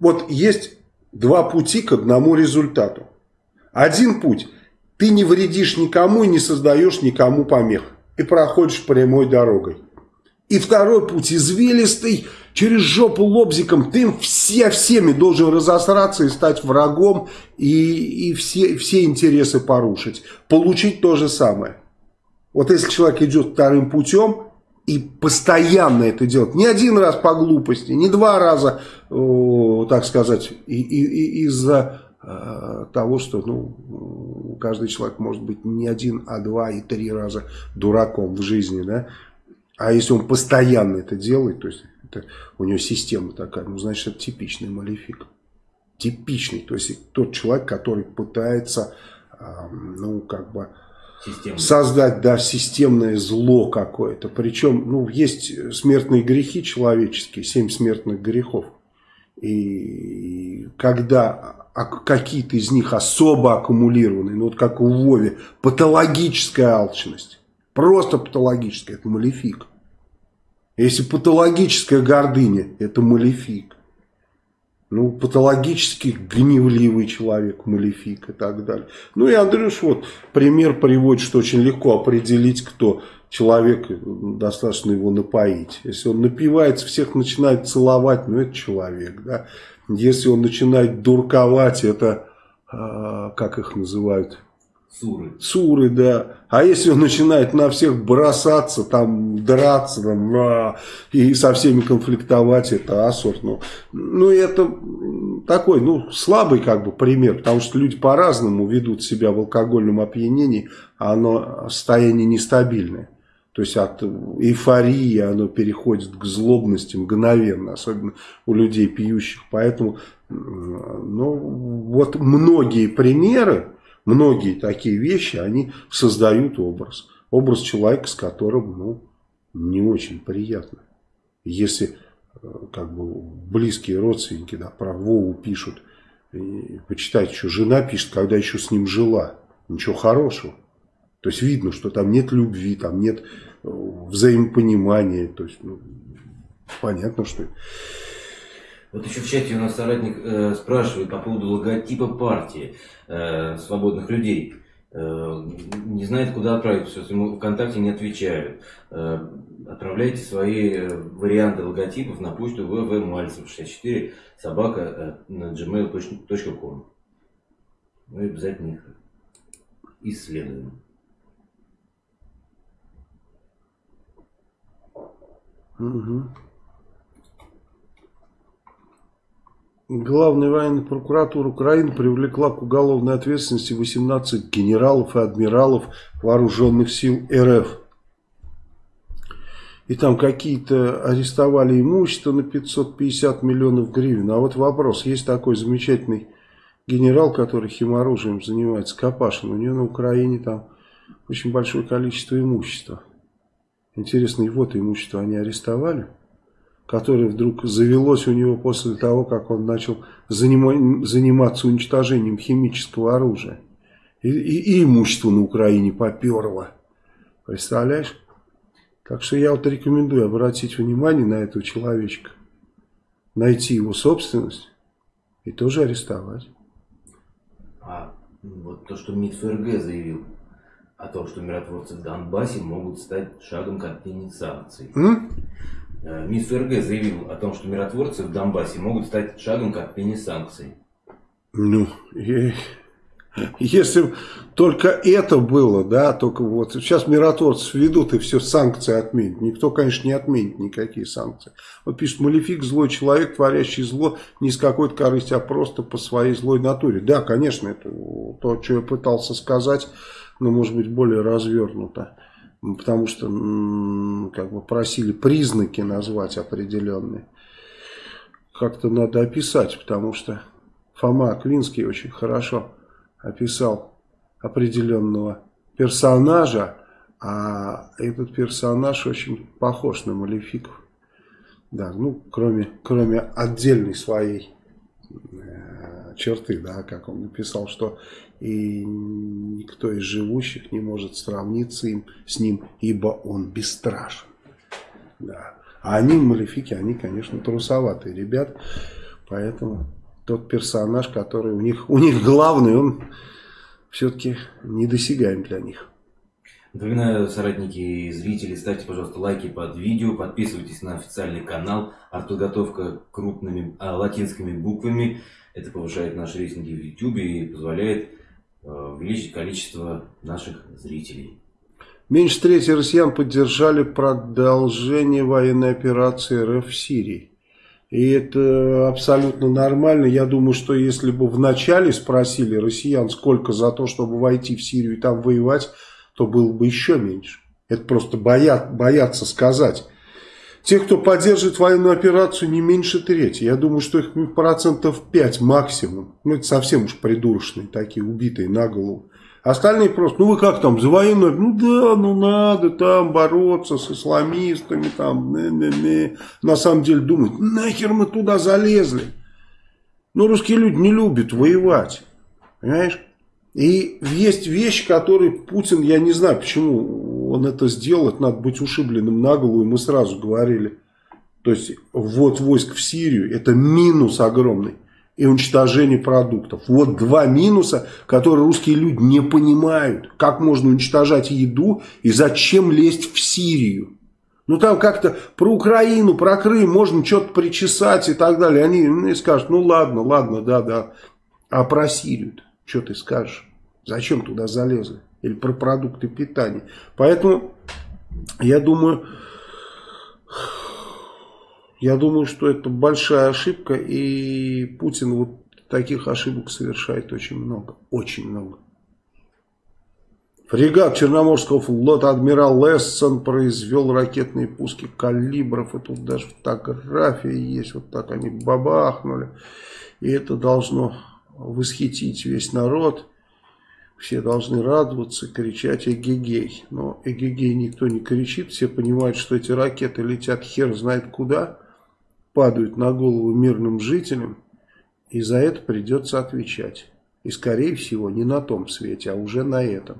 Speaker 1: Вот есть два пути к одному результату. Один путь. Ты не вредишь никому и не создаешь никому помех. И проходишь прямой дорогой. И второй путь извилистый, через жопу лобзиком. Ты все всеми должен разосраться и стать врагом. И, и все, все интересы порушить. Получить то же самое. Вот если человек идет вторым путем, и постоянно это делать. Не один раз по глупости, не два раза, так сказать, из-за э, того, что ну, каждый человек может быть не один, а два и три раза дураком в жизни. Да? А если он постоянно это делает, то есть это, у него система такая, ну значит это типичный малефик. Типичный, то есть тот человек, который пытается, ну как бы Системное. создать, да, системное зло какое-то. Причем, ну, есть смертные грехи человеческие, семь смертных грехов. И когда какие-то из них особо аккумулированы, ну, вот как у Вове, патологическая алчность, просто патологическая, это малефик. Если патологическая гордыня, это малефик ну, патологически гневливый человек, малефик и так далее. Ну и Андрюш вот пример приводит, что очень легко определить, кто человек, достаточно его напоить. Если он напивается, всех начинает целовать, ну это человек, да. Если он начинает дурковать, это, э, как их называют,
Speaker 2: Суры.
Speaker 1: Суры, да. А если он начинает на всех бросаться, там, драться, там, а, и со всеми конфликтовать, это ассорт. Ну, ну, это такой, ну, слабый как бы пример, потому что люди по-разному ведут себя в алкогольном опьянении, а оно состояние нестабильное. То есть от эйфории оно переходит к злобности мгновенно, особенно у людей пьющих. Поэтому, ну, вот многие примеры, многие такие вещи, они создают образ. Образ человека, с которым, ну, не очень приятно. Если, э, как бы, близкие родственники, да, про Вову пишут, и почитайте, что жена пишет, когда еще с ним жила. Ничего хорошего. То есть видно, что там нет любви, там нет э, взаимопонимания. То есть, ну, понятно, что...
Speaker 2: Вот еще в чате у нас соратник э, спрашивает по поводу логотипа партии э, свободных людей. Э, не знает, куда отправить, все, ему ВКонтакте не отвечают. Э, отправляйте свои э, варианты логотипов на почту ввмальцев64 собака э, на gmail.com. Мы обязательно их исследуем.
Speaker 1: Угу. Главная военная прокуратура Украины привлекла к уголовной ответственности 18 генералов и адмиралов вооруженных сил РФ. И там какие-то арестовали имущество на 550 миллионов гривен. А вот вопрос, есть такой замечательный генерал, который химоружием занимается, Капашин. У него на Украине там очень большое количество имущества. Интересно, его-то имущество они арестовали? Которое вдруг завелось у него после того, как он начал занима заниматься уничтожением химического оружия. И, и, и имущество на Украине поперло. Представляешь? Так что я вот рекомендую обратить внимание на этого человечка. Найти его собственность и тоже арестовать.
Speaker 2: А вот то, что МИД ФРГ заявил о том, что миротворцы в Донбассе могут стать шагом к отмене санкций. М? Э, МИС ФРГ заявил о том, что миротворцы в Донбассе могут стать шагом к отмене санкций.
Speaker 1: Ну, если только это было, да, только вот сейчас миротворцев ведут и все санкции отменят. Никто, конечно, не отменит никакие санкции. Вот пишет Малефик, злой человек, творящий зло не с какой-то корыстью, а просто по своей злой натуре. Да, конечно, это то, что я пытался сказать, но может быть более развернуто потому что как бы просили признаки назвать определенные. Как-то надо описать, потому что Фома Аквинский очень хорошо описал определенного персонажа, а этот персонаж очень похож на Малефиков. Да, ну, кроме, кроме отдельной своей э, черты, да, как он написал, что и никто из живущих не может сравниться им, с ним, ибо он бесстрашен. Да. А они, малефики, они, конечно, трусоватые ребят, поэтому тот персонаж, который у них, у них главный, он все-таки недосягаем для них.
Speaker 2: Напоминаю, соратники и зрители, ставьте, пожалуйста, лайки под видео, подписывайтесь на официальный канал. Артподготовка крупными а, латинскими буквами. Это повышает наши рейтинги в YouTube и позволяет увеличить количество наших зрителей.
Speaker 1: Меньше трети россиян поддержали продолжение военной операции РФ в Сирии. И это абсолютно нормально. Я думаю, что если бы вначале спросили россиян, сколько за то, чтобы войти в Сирию и там воевать, то было бы еще меньше. Это просто боят, боятся сказать. Те, кто поддерживает военную операцию, не меньше трети. Я думаю, что их процентов 5 максимум. Ну, это совсем уж придурочные такие, убитые на голову. Остальные просто, ну вы как там, за военную? Ну да, ну надо там бороться с исламистами, там, не, не, не. На самом деле думают, нахер мы туда залезли. Ну русские люди не любят воевать, понимаешь? И есть вещи, которые Путин, я не знаю, почему он это сделал, это надо быть ушибленным на голову, мы сразу говорили. То есть, вот войск в Сирию, это минус огромный. И уничтожение продуктов. Вот два минуса, которые русские люди не понимают. Как можно уничтожать еду и зачем лезть в Сирию. Ну там как-то про Украину, про Крым можно что-то причесать и так далее. Они ну, скажут, ну ладно, ладно, да, да. А про Сирию что ты скажешь? Зачем туда залезли? Или про продукты питания. Поэтому я думаю, я думаю, что это большая ошибка, и Путин вот таких ошибок совершает очень много. Очень много. Фрегат Черноморского флота адмирал Лессон произвел ракетные пуски калибров. И тут даже фотография есть. Вот так они бабахнули. И это должно восхитить весь народ. Все должны радоваться, кричать эгегей. Но эгегей никто не кричит. Все понимают, что эти ракеты летят хер знает куда. Падают на голову мирным жителям. И за это придется отвечать. И скорее всего не на том свете, а уже на этом.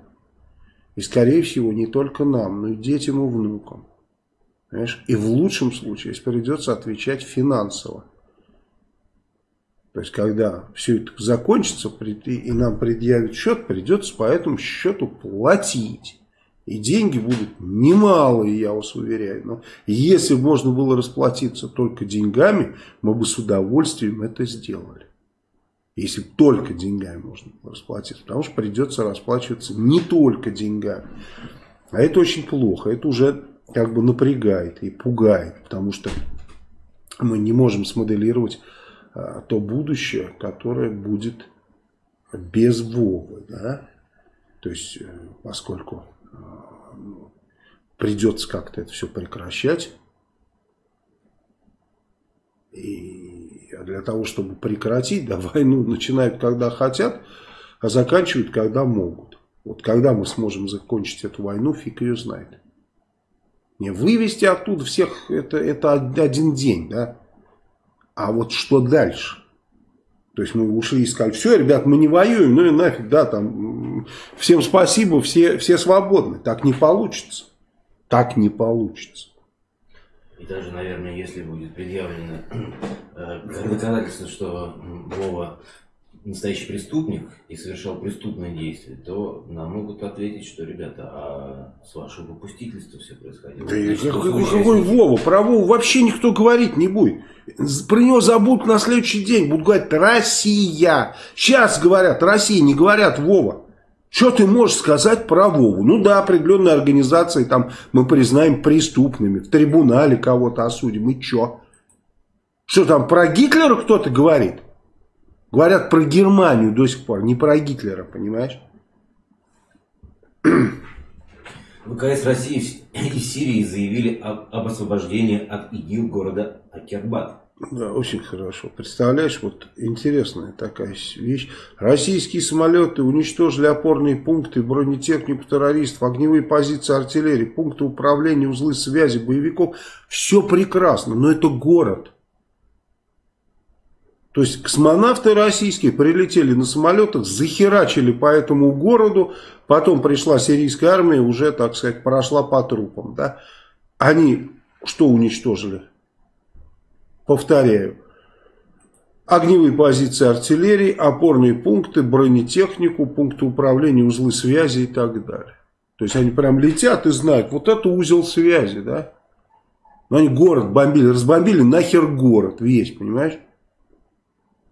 Speaker 1: И, скорее всего, не только нам, но и детям и внукам. Понимаешь? И в лучшем случае, если придется отвечать финансово. То есть, когда все это закончится, и нам предъявят счет, придется по этому счету платить. И деньги будут немалые, я вас уверяю. Но если бы можно было расплатиться только деньгами, мы бы с удовольствием это сделали. Если только деньгами можно расплатиться. Потому что придется расплачиваться не только деньгами. А это очень плохо. Это уже как бы напрягает и пугает. Потому что мы не можем смоделировать то будущее, которое будет без Вовы. Да? То есть, э, поскольку а, придется как-то это все прекращать. И а для того, чтобы прекратить, да, войну начинают когда хотят, а заканчивают когда могут. Вот когда мы сможем закончить эту войну, фиг ее знает. Не вывести оттуда всех, это, это один день, да. А вот что дальше? То есть мы ушли и сказали, все, ребят, мы не воюем, ну и нафиг, да, там, всем спасибо, все, все свободны. Так не получится. Так не получится.
Speaker 2: И даже, наверное, если будет предъявлено э, доказательство, что Вова настоящий преступник и совершал преступное действие, то нам могут ответить, что, ребята, а с вашего попустительства все происходило. Да
Speaker 1: Значит, какой, какой Вова? Про Вову вообще никто говорить не будет. Про него забудут на следующий день. Будут говорить «Россия». Сейчас говорят «Россия», не говорят «Вова». Что ты можешь сказать про Вову? Ну да, определенные организации там мы признаем преступными, в трибунале кого-то осудим, и что? Что там, про Гитлера кто-то говорит? Говорят про Германию до сих пор, не про Гитлера, понимаешь?
Speaker 2: ВКС России и Сирии заявили об освобождении от ИГИЛ города Акербат.
Speaker 1: Да, очень хорошо. Представляешь, вот интересная такая вещь. Российские самолеты уничтожили опорные пункты, бронетехнику террористов, огневые позиции артиллерии, пункты управления, узлы связи, боевиков. Все прекрасно, но это город. То есть космонавты российские прилетели на самолетах, захерачили по этому городу, потом пришла сирийская армия, уже, так сказать, прошла по трупам. Да? Они что уничтожили? Повторяю. Огневые позиции артиллерии, опорные пункты, бронетехнику, пункты управления, узлы связи и так далее. То есть они прям летят и знают, вот это узел связи, да. Но они город бомбили, разбомбили нахер город весь, понимаешь?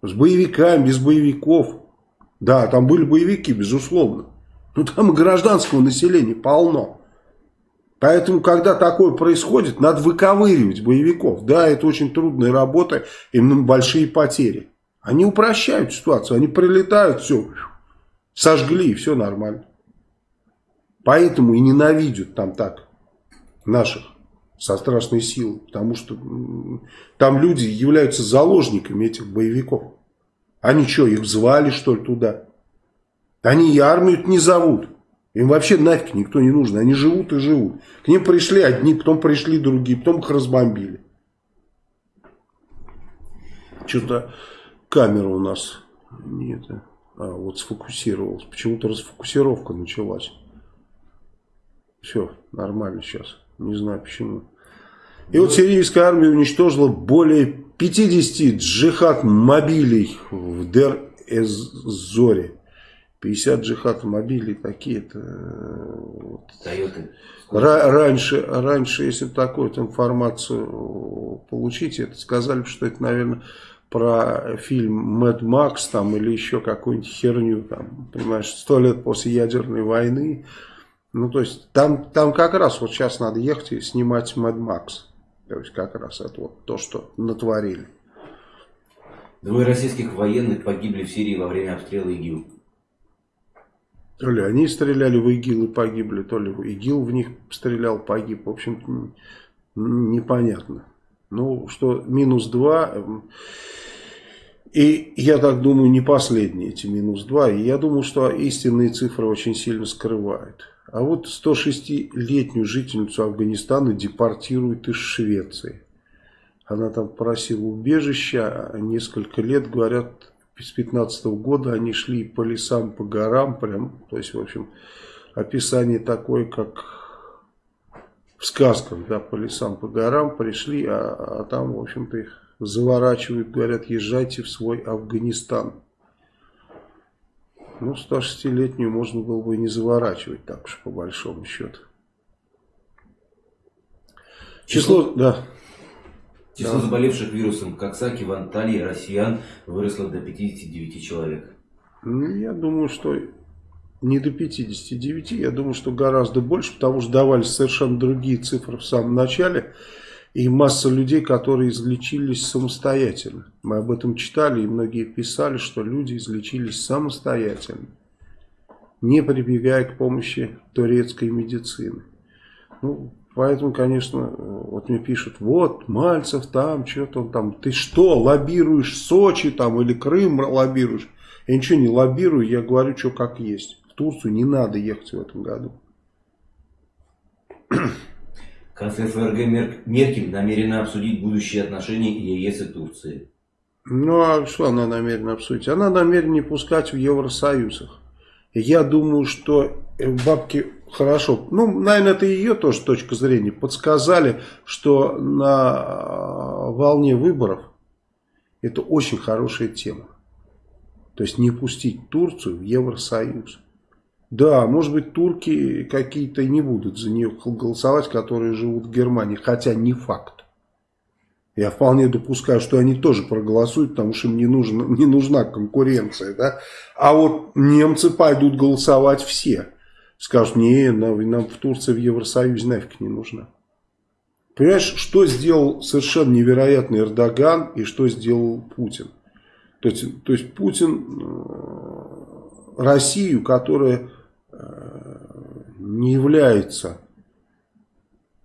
Speaker 1: С боевиками, без боевиков. Да, там были боевики, безусловно. Но там и гражданского населения полно. Поэтому, когда такое происходит, надо выковыривать боевиков. Да, это очень трудная работа, им большие потери. Они упрощают ситуацию, они прилетают, все, сожгли, и все нормально. Поэтому и ненавидят там так наших со страшной силой, потому что там люди являются заложниками этих боевиков. Они что, их звали что ли туда? Они и армию не зовут. Им вообще нафиг никто не нужен. Они живут и живут. К ним пришли одни, потом пришли другие, потом их разбомбили. Что-то камера у нас нет. А, вот сфокусировалась. Почему-то расфокусировка началась. Все, нормально сейчас. Не знаю почему. И вот сирийская армия уничтожила более 50 джихад-мобилей в Дер-Эз-Зоре. 50 джихад мобилей такие-то. Вот. Раньше, раньше, если такую информацию получить, это сказали, что это, наверное, про фильм «Мэд Макс» там, или еще какую-нибудь херню, там, понимаешь, сто лет после ядерной войны. Ну, то есть, там, там как раз вот сейчас надо ехать и снимать «Мэд Макс». То есть, как раз это вот то, что натворили.
Speaker 2: Двое российских военных погибли в Сирии во время обстрела ИГИЛ.
Speaker 1: То ли они стреляли в ИГИЛ и погибли, то ли ИГИЛ в них стрелял, погиб. В общем, непонятно. Ну, что минус два... Эм, и я так думаю, не последние эти минус два. И я думаю, что истинные цифры очень сильно скрывают. А вот 106-летнюю жительницу Афганистана депортируют из Швеции. Она там просила убежища, а несколько лет, говорят, с 15 -го года они шли по лесам, по горам, прям, то есть, в общем, описание такое, как в сказках, да, по лесам, по горам пришли, а, а там, в общем-то, их заворачивают, говорят, езжайте в свой Афганистан. Ну, 106-летнюю можно было бы и не заворачивать, так уж по большому счету.
Speaker 2: Число, Число да. Число да. заболевших вирусом Коксаки в Анталии россиян выросло до 59 человек.
Speaker 1: Ну, я думаю, что не до 59, я думаю, что гораздо больше, потому что давались совершенно другие цифры в самом начале. И масса людей, которые излечились самостоятельно. Мы об этом читали, и многие писали, что люди излечились самостоятельно, не прибегая к помощи турецкой медицины. Ну, поэтому, конечно, вот мне пишут, вот, Мальцев там, что-то он там, ты что, лоббируешь Сочи там или Крым лоббируешь? Я ничего не лоббирую, я говорю, что как есть. В Турцию не надо ехать в этом году.
Speaker 2: Канцлер ФРГ Меркель намерена обсудить будущие отношения ЕС и Турции.
Speaker 1: Ну, а что она намерена обсудить? Она намерена не пускать в Евросоюз. Я думаю, что бабки хорошо, ну, наверное, это ее тоже точка зрения, подсказали, что на волне выборов это очень хорошая тема. То есть не пустить Турцию в Евросоюз. Да, может быть, турки какие-то не будут за нее голосовать, которые живут в Германии, хотя не факт. Я вполне допускаю, что они тоже проголосуют, потому что им не, нужна, не нужна конкуренция. Да? А вот немцы пойдут голосовать все. Скажут, не, нам, нам в Турции в Евросоюзе нафиг не нужна. Понимаешь, что сделал совершенно невероятный Эрдоган и что сделал Путин? То есть, то есть Путин э, Россию, которая не является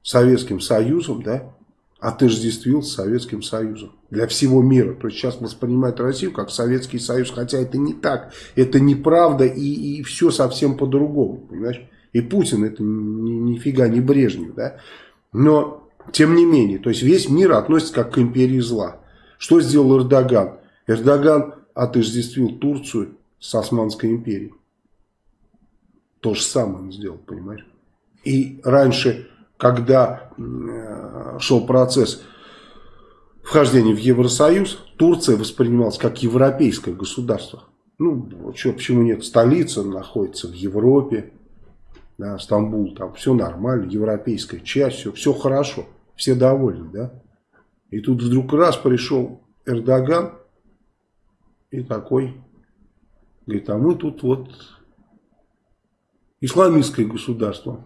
Speaker 1: Советским Союзом, да, отождествил с Советским Союзом для всего мира. То есть сейчас воспринимают Россию как Советский Союз, хотя это не так, это неправда и, и все совсем по-другому, понимаешь? И Путин это ни, нифига не Брежнев, да? Но, тем не менее, то есть весь мир относится как к империи зла. Что сделал Эрдоган? Эрдоган отождествил Турцию с Османской империей. То же самое он сделал, понимаешь? И раньше, когда э, шел процесс вхождения в Евросоюз, Турция воспринималась как европейское государство. Ну, что, почему нет? Столица находится в Европе, да, Стамбул, там все нормально, европейская часть, все, все хорошо, все довольны, да? И тут вдруг раз пришел Эрдоган и такой, говорит, а мы тут вот исламистское государство.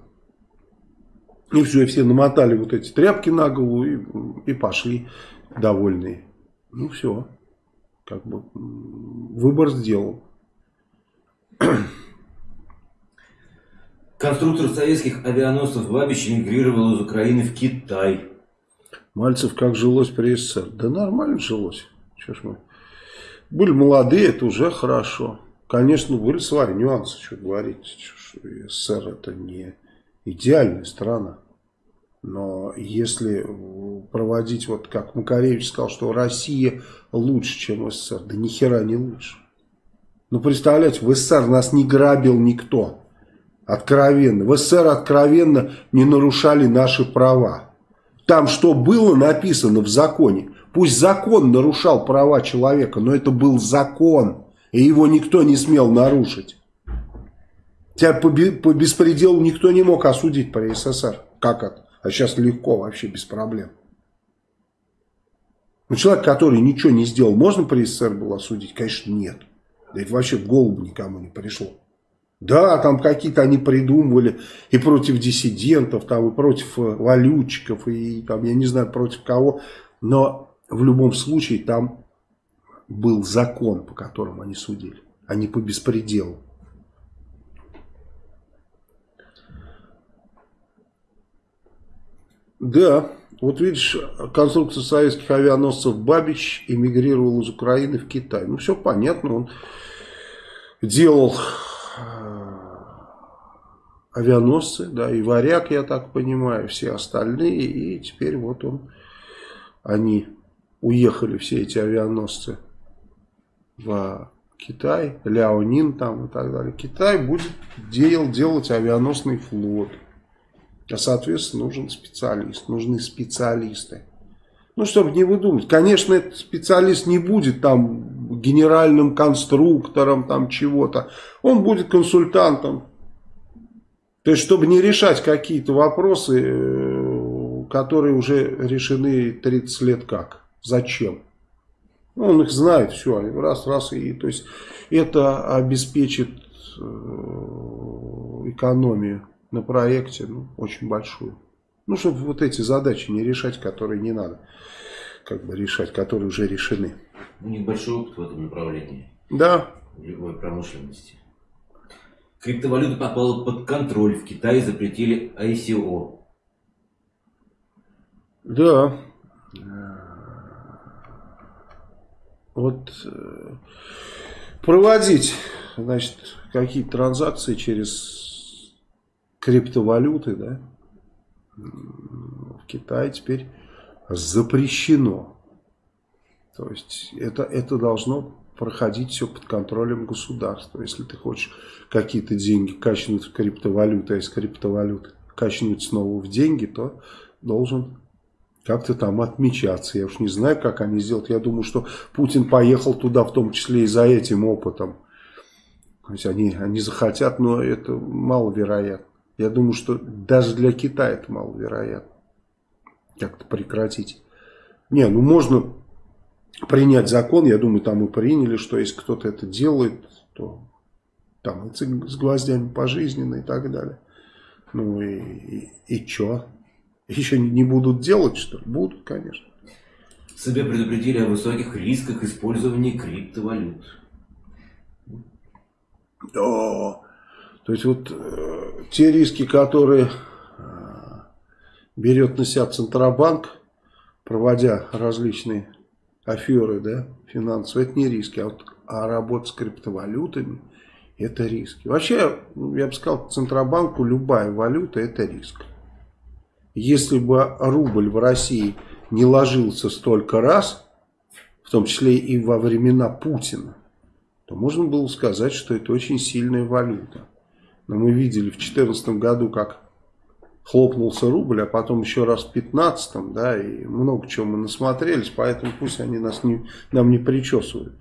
Speaker 1: И все, и все намотали вот эти тряпки на голову и, и пошли довольные. Ну все, как бы выбор сделал.
Speaker 2: Конструктор советских авианосцев Бабич эмигрировал из Украины в Китай.
Speaker 1: Мальцев как жилось при СССР? Да нормально жилось. Что ж мы. Были молодые, это уже хорошо. Конечно, были свои нюансы, что говорить. СССР это не идеальная страна. Но если проводить, вот как Макаревич сказал, что Россия лучше, чем СССР, да ни хера не лучше. Ну, представляете, в СССР нас не грабил никто. Откровенно. В СССР откровенно не нарушали наши права. Там что было написано в законе. Пусть закон нарушал права человека, но это был закон. И его никто не смел нарушить. Тебя по, по беспределу никто не мог осудить при СССР. Как это? А сейчас легко, вообще без проблем. Но человек, который ничего не сделал, можно при СССР было осудить? Конечно, нет. Да это вообще в голову никому не пришло. Да, там какие-то они придумывали и против диссидентов, там, и против э, валютчиков, и там, я не знаю, против кого. Но в любом случае там был закон, по которому они судили, а не по беспределу. Да, вот видишь, конструкция советских авианосцев Бабич эмигрировал из Украины в Китай. Ну, все понятно, он делал э, авианосцы, да, и Варяг, я так понимаю, все остальные, и теперь вот он, они уехали, все эти авианосцы, в Китай, Ляонин там и так далее. Китай будет дел, делать авианосный флот. А соответственно нужен специалист, нужны специалисты. Ну, чтобы не выдумать. Конечно, этот специалист не будет там генеральным конструктором, там чего-то. Он будет консультантом. То есть, чтобы не решать какие-то вопросы, э, которые уже решены 30 лет как. Зачем? Ну, он их знает, все, раз, раз, и то есть это обеспечит э, экономию на проекте ну, очень большую. Ну, чтобы вот эти задачи не решать, которые не надо как бы решать, которые уже решены.
Speaker 2: У них большой опыт в этом направлении.
Speaker 1: Да.
Speaker 2: В любой промышленности. Криптовалюта попала под контроль. В Китае запретили ICO.
Speaker 1: Да. Вот э, проводить, значит, какие-то транзакции через криптовалюты, да, в Китае теперь запрещено. То есть это, это должно проходить все под контролем государства. Если ты хочешь какие-то деньги качнуть в криптовалюту, а из криптовалюты качнуть снова в деньги, то должен как-то там отмечаться. Я уж не знаю, как они сделают. Я думаю, что Путин поехал туда в том числе и за этим опытом. То есть они, они захотят, но это маловероятно. Я думаю, что даже для Китая это маловероятно. Как-то прекратить. Не, ну можно принять закон, я думаю, там и приняли, что если кто-то это делает, то там и с гвоздями пожизненно и так далее. Ну и, и, и что? Еще не будут делать, что ли? Будут, конечно.
Speaker 2: Себя предупредили о высоких рисках использования криптовалют.
Speaker 1: Да. То есть вот э, те риски, которые э, берет на себя Центробанк, проводя различные аферы да, финансовые, это не риски, а, вот, а работа с криптовалютами это риски. Вообще, я бы сказал, Центробанку любая валюта это риск. Если бы рубль в России не ложился столько раз, в том числе и во времена Путина, то можно было сказать, что это очень сильная валюта. Но мы видели в 2014 году, как хлопнулся рубль, а потом еще раз в 15 да, и много чего мы насмотрелись, поэтому пусть они нас не, нам не причесывают.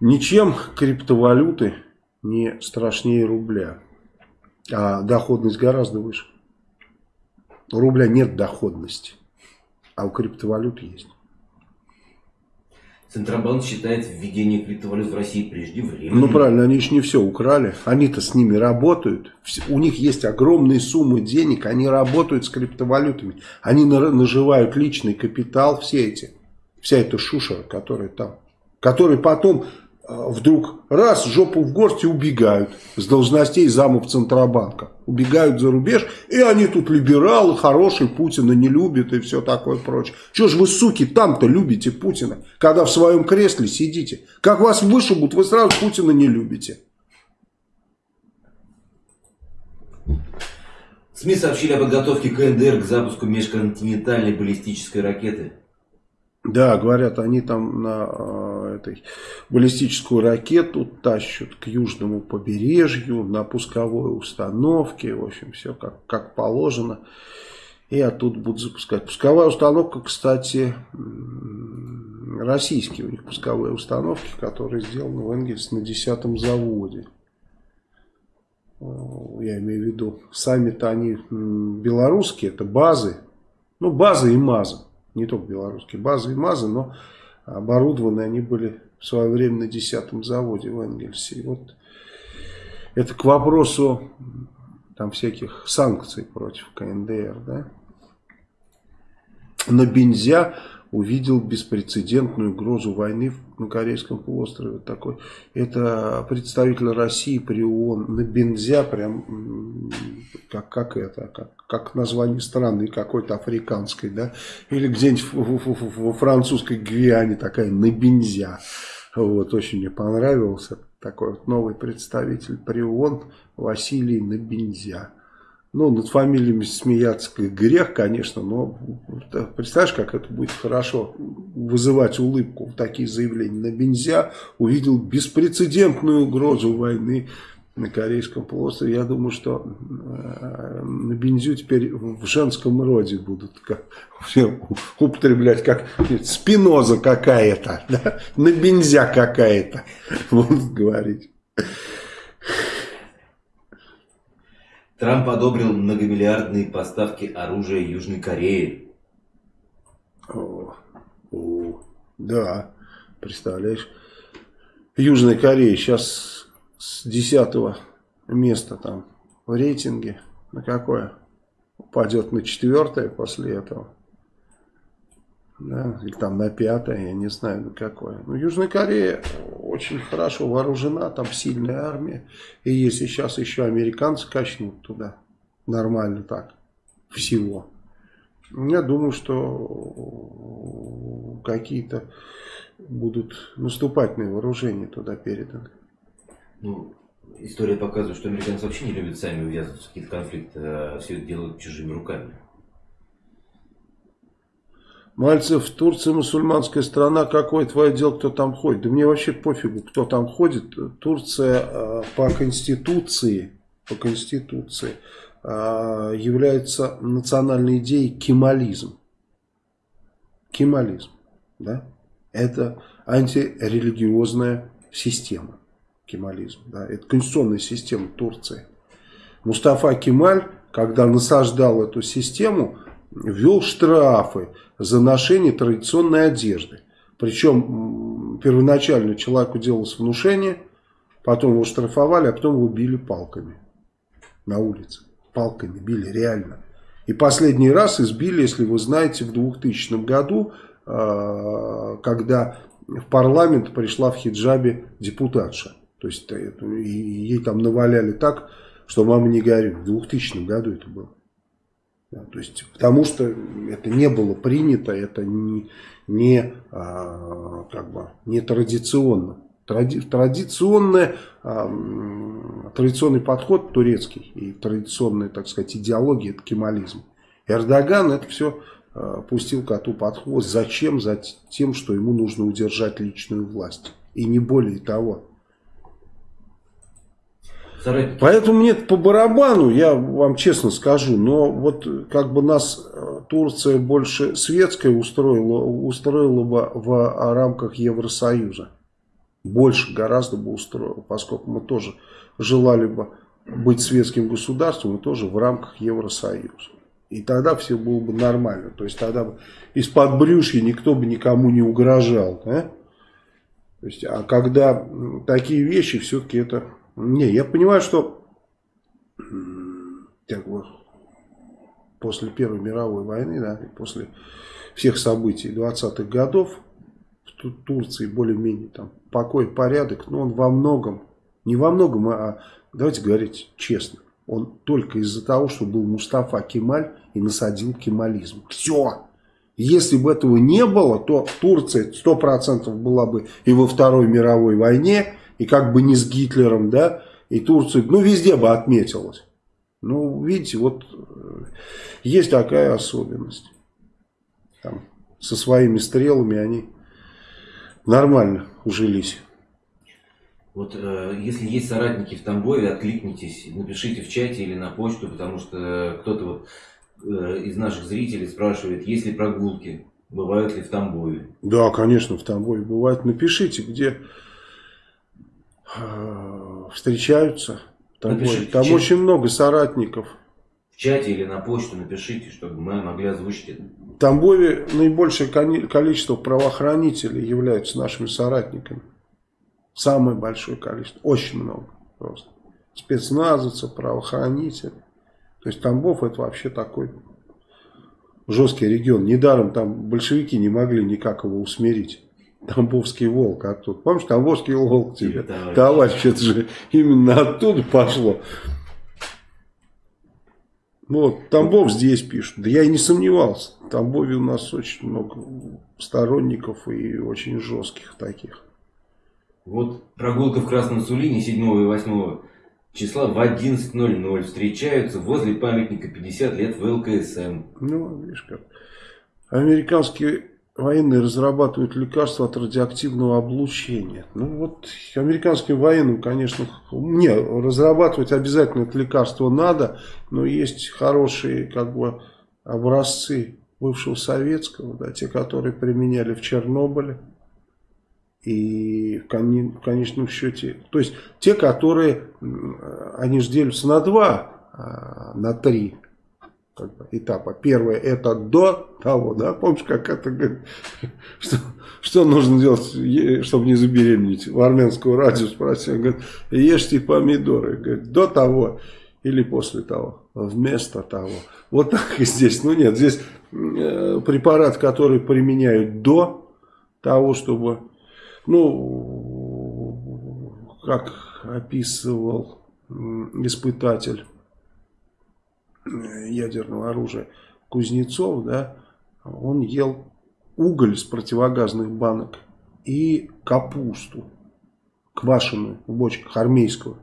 Speaker 1: Ничем криптовалюты не страшнее рубля, а доходность гораздо выше. У рубля нет доходности, а у криптовалют есть.
Speaker 2: Центробанк считает введение криптовалют в России преждевременным.
Speaker 1: Ну правильно, они еще не все украли. Они-то с ними работают. У них есть огромные суммы денег. Они работают с криптовалютами. Они наживают личный капитал, все эти. Вся эта шушера, которая там. Которые потом вдруг раз жопу в горсть и убегают с должностей замов Центробанка. Убегают за рубеж, и они тут либералы, хорошие, Путина не любят и все такое прочее. Чего же вы, суки, там-то любите Путина, когда в своем кресле сидите? Как вас вышибут, вы сразу Путина не любите.
Speaker 2: СМИ сообщили о подготовке КНДР к запуску межконтинентальной баллистической ракеты.
Speaker 1: Да, говорят, они там на э, этой баллистическую ракету тащат к южному побережью, на пусковой установке, в общем, все как, как положено. И оттуда будут запускать. Пусковая установка, кстати, российские у них пусковые установки, которые сделаны в Энгельс на 10 заводе. Я имею в виду, сами-то они белорусские, это базы. Ну, базы и мазы. Не только белорусские, базы и МАЗы, но оборудованы они были в свое время на 10 заводе в Энгельсе. И вот это к вопросу там всяких санкций против КНДР, да. На Бензя увидел беспрецедентную угрозу войны на Корейском полуострове. Такой. Это представитель России при ООН на Бензя, прям как, как это, как, как название страны какой-то африканской, да, или где-нибудь во французской Гвиане такая на Бензя. Вот, очень мне понравился такой вот новый представитель при ООН Василий Набензя. Ну, над фамилиями смеяться грех, конечно, но представляешь, как это будет хорошо вызывать улыбку. Такие заявления на Бензя увидел беспрецедентную угрозу войны на Корейском полуострове. Я думаю, что э, на бензю теперь в женском роде будут как, употреблять, как спиноза какая-то, да? на бензя какая-то будут говорить.
Speaker 2: Трамп одобрил многомиллиардные поставки оружия Южной Корее.
Speaker 1: О, о, да, представляешь, Южная Корея сейчас с десятого места там в рейтинге на какое? Упадет на четвертое после этого да, или там на пятое, я не знаю на какое. Но Южная Корея очень хорошо вооружена, там сильная армия. И если сейчас еще американцы качнут туда, нормально так, всего. Я думаю, что какие-то будут наступательные вооружения туда переданы.
Speaker 2: Ну, история показывает, что американцы вообще не любят сами ввязываться в какие-то конфликты, а все это делают чужими руками.
Speaker 1: Мальцев, Турция мусульманская страна, какое твое дело, кто там ходит? Да мне вообще пофигу, кто там ходит. Турция э, по конституции, по конституции э, является национальной идеей кемализм. Кемализм, да? Это антирелигиозная система. Кемализм, да? Это конституционная система Турции. Мустафа Кемаль, когда насаждал эту систему, ввел штрафы за ношение традиционной одежды. Причем первоначально человеку делалось внушение, потом его штрафовали, а потом его били палками на улице. Палками били, реально. И последний раз избили, если вы знаете, в 2000 году, а, когда в парламент пришла в хиджабе депутатша. То есть ей там наваляли так, что мама не горюй. В 2000 году это было. То есть, потому что это не было принято, это не, не, а, как бы, не традиционно. Тради, традиционное, а, традиционный подход турецкий и традиционная, так сказать, идеология, это кемализм. Эрдоган это все а, пустил коту под хвост. Зачем? За тем, что ему нужно удержать личную власть. И не более того. Поэтому мне по барабану, я вам честно скажу, но вот как бы нас э, Турция больше светская устроила, устроила бы в рамках Евросоюза. Больше гораздо бы устроила, поскольку мы тоже желали бы быть светским государством и тоже в рамках Евросоюза. И тогда все было бы нормально. То есть тогда бы из-под брюшья никто бы никому не угрожал. Да? То есть, а когда такие вещи, все-таки это не, я понимаю, что как бы, после Первой мировой войны, да, и после всех событий 20-х годов в Турции более-менее там покой, порядок, но он во многом, не во многом, а давайте говорить честно, он только из-за того, что был Мустафа Кемаль и насадил кемализм. Все. Если бы этого не было, то Турция 100% была бы и во Второй мировой войне, и как бы не с Гитлером, да, и Турция, ну, везде бы отметилась. Ну, видите, вот э, есть такая особенность. Там, со своими стрелами они нормально ужились.
Speaker 2: Вот э, если есть соратники в Тамбове, откликнитесь, напишите в чате или на почту, потому что кто-то вот э, из наших зрителей спрашивает, есть ли прогулки, бывают ли в Тамбове.
Speaker 1: Да, конечно, в Тамбове бывают. Напишите, где встречаются. Там, Напишите, там очень много соратников.
Speaker 2: чате или на почту напишите, чтобы мы могли озвучить это.
Speaker 1: В Тамбове наибольшее количество правоохранителей являются нашими соратниками. Самое большое количество. Очень много просто. Спецназовцы, правоохранители. То есть Тамбов это вообще такой жесткий регион. Недаром там большевики не могли никак его усмирить. Тамбовский волк оттуда. Помнишь, Тамбовский волк тебе, товарищ. товарищ, это же именно оттуда пошло. Вот, Тамбов здесь пишут. Да я и не сомневался. В Тамбове у нас очень много сторонников и очень жестких таких.
Speaker 2: Вот прогулка в Красном Сулине 7 и 8 числа в 11.00 встречаются возле памятника 50 лет ВЛКСМ.
Speaker 1: Ну, видишь как. Американские военные разрабатывают лекарства от радиоактивного облучения. Ну вот американским военным, конечно, не, разрабатывать обязательно это лекарство надо, но есть хорошие как бы образцы бывшего советского, да, те, которые применяли в Чернобыле. И в конечном счете, то есть те, которые, они же делятся на два, а, на три как бы, этапа. Первое это до того, да, помнишь, как это что, что нужно делать, чтобы не забеременеть. В армянского радио спросил, говорит, ешьте помидоры, говорит, до того или после того, вместо того. Вот так и здесь. Ну нет, здесь э, препарат, который применяют до того, чтобы ну, как описывал испытатель ядерного оружия Кузнецов, да, он ел уголь с противогазных банок и капусту квашеную в бочках армейскую.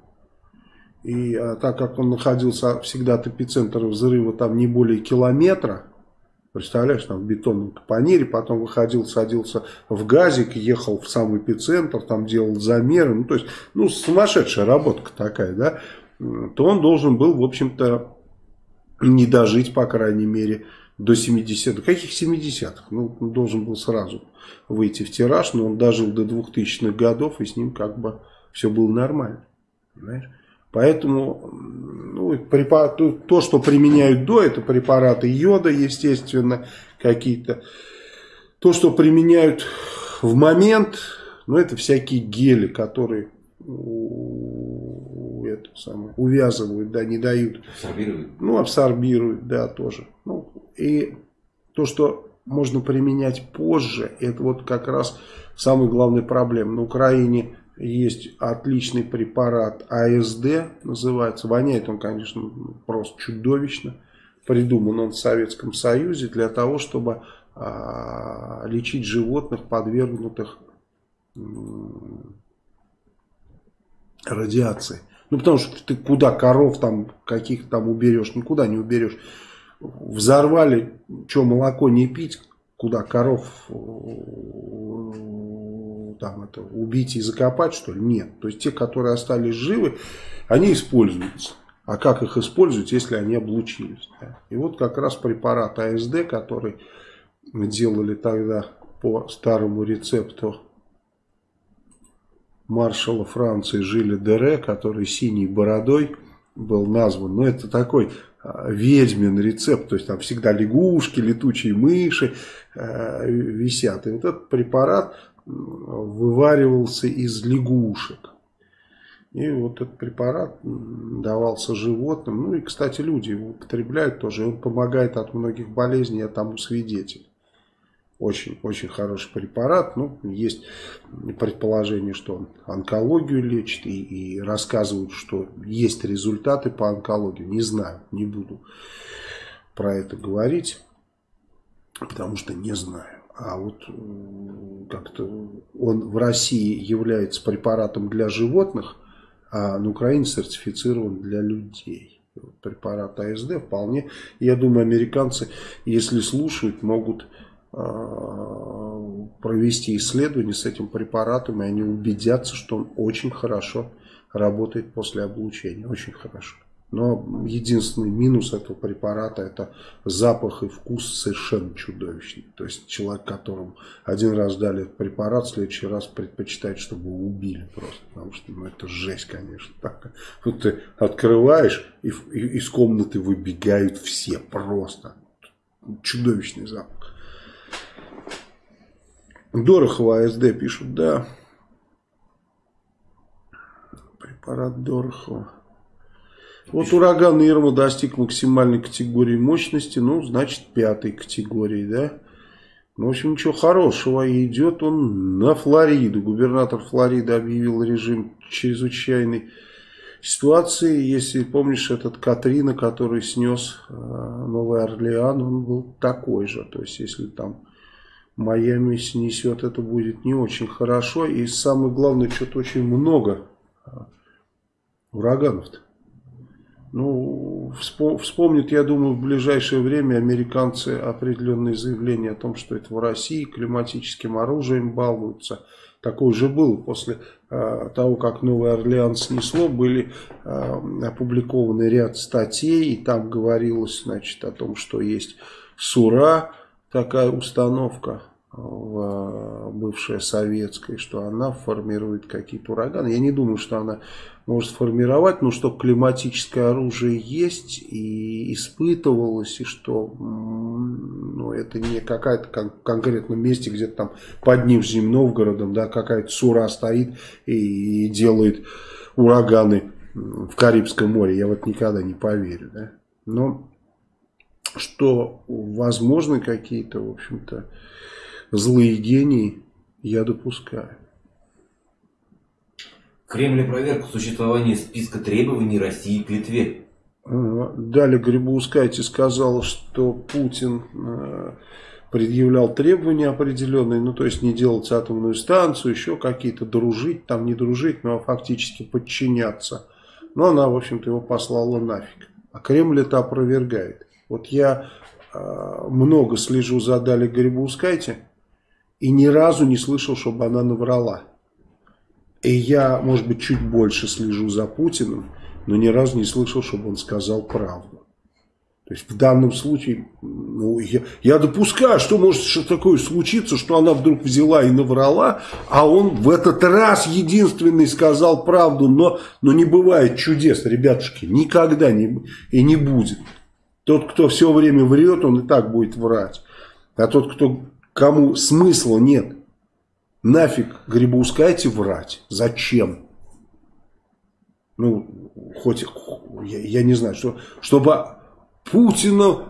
Speaker 1: И а, так как он находился всегда от эпицентра взрыва там не более километра, Представляешь, там в бетонном капонире, потом выходил, садился в газик, ехал в самый эпицентр, там делал замеры. Ну, то есть, ну, сумасшедшая работка такая, да. То он должен был, в общем-то, не дожить, по крайней мере, до 70-х. Каких 70-х? Ну, он должен был сразу выйти в тираж, но он дожил до 2000-х годов, и с ним как бы все было нормально. Понимаешь? Поэтому ну, то, что применяют до, это препараты йода, естественно, какие-то. То, что применяют в момент, ну, это всякие гели, которые самое, увязывают, да, не дают.
Speaker 2: Абсорбируют.
Speaker 1: Ну, абсорбируют, да, тоже. Ну, и то, что можно применять позже, это вот как раз самая главная проблема. На Украине есть отличный препарат АСД, называется. Воняет он, конечно, просто чудовищно. Придуман он в Советском Союзе для того, чтобы а, лечить животных, подвергнутых радиации. Ну, потому что ты куда коров там каких там уберешь, никуда не уберешь. Взорвали, что молоко не пить, куда коров там это убить и закопать, что ли? Нет. То есть те, которые остались живы, они используются. А как их использовать, если они облучились? Да? И вот как раз препарат АСД, который мы делали тогда по старому рецепту маршала Франции Жиля Дере, который синей бородой был назван. Но ну, это такой а, ведьмин рецепт, то есть там всегда лягушки, летучие мыши э, висят. И вот этот препарат вываривался из лягушек. И вот этот препарат давался животным. Ну и, кстати, люди его употребляют тоже. Он помогает от многих болезней, я тому свидетель. Очень, очень хороший препарат. Ну, есть предположение, что он онкологию лечит. И, и рассказывают, что есть результаты по онкологии. Не знаю, не буду про это говорить. Потому что не знаю а вот как-то он в России является препаратом для животных, а на Украине сертифицирован для людей. Препарат АСД вполне, я думаю, американцы, если слушают, могут провести исследование с этим препаратом, и они убедятся, что он очень хорошо работает после облучения, очень хорошо. Но единственный минус этого препарата это запах и вкус совершенно чудовищный. То есть человек, которому один раз дали препарат, в следующий раз предпочитает, чтобы его убили просто. Потому что ну, это жесть, конечно. Так. Вот ты открываешь, и, и из комнаты выбегают все просто. Чудовищный запах. Дорохова АСД пишут, да. Препарат Дорохова. Вот ураган Ирма достиг максимальной категории мощности, ну, значит, пятой категории, да. Ну, в общем, ничего хорошего. И идет он на Флориду. Губернатор Флориды объявил режим чрезвычайной ситуации. Если помнишь, этот Катрина, который снес э, Новый Орлеан, он был такой же. То есть, если там Майами снесет, это будет не очень хорошо. И самое главное, что-то очень много э, ураганов-то. Ну, вспомнят, я думаю, в ближайшее время американцы определенные заявления о том, что это в России климатическим оружием балуются. Такое же было после э, того, как Новый Орлеан снесло, были э, опубликованы ряд статей, и там говорилось, значит, о том, что есть СУРА, такая установка, в бывшая советская, что она формирует какие-то ураганы. Я не думаю, что она может сформировать, но что климатическое оружие есть и испытывалось, и что ну, это не какая-то кон конкретном месте, где-то там под Нижним Новгородом, да, какая-то сура стоит и, и делает ураганы в Карибском море. Я вот никогда не поверю, да. Но что возможны какие-то, в общем-то, злые гении я допускаю.
Speaker 2: Кремль проверку существования списка требований России к Литве.
Speaker 1: Далее Грибоускайте сказал, что Путин э, предъявлял требования определенные, ну то есть не делать атомную станцию, еще какие-то дружить, там не дружить, но фактически подчиняться. Но она, в общем-то, его послала нафиг. А Кремль это опровергает. Вот я э, много слежу за Дали Грибоускайте, и ни разу не слышал, чтобы она наврала. И я, может быть, чуть больше слежу за Путиным, но ни разу не слышал, чтобы он сказал правду. То есть в данном случае, ну, я, я допускаю, что может что такое случиться, что она вдруг взяла и наврала, а он в этот раз единственный сказал правду, но, но не бывает чудес, ребятушки, никогда не, и не будет. Тот, кто все время врет, он и так будет врать. А тот, кто кому смысла нет. Нафиг грибоускайте врать. Зачем? Ну, хоть, я, я не знаю, что, чтобы Путина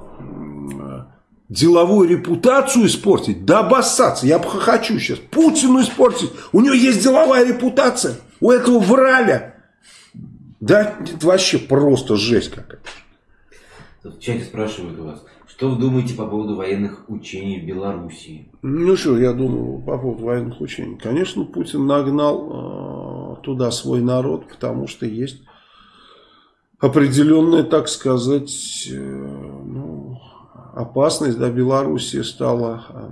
Speaker 1: деловую репутацию испортить, да обоссаться, я хочу сейчас, Путину испортить, у него есть деловая репутация, у этого враля, да, это вообще просто жесть какая-то.
Speaker 2: В чате спрашивают у вас, что вы думаете по поводу военных учений в Белоруссии?
Speaker 1: Ну что, я думаю по поводу военных учений. Конечно, Путин нагнал э, туда свой народ, потому что есть определенная, так сказать, э, ну, опасность. Да, Белоруссия стала э,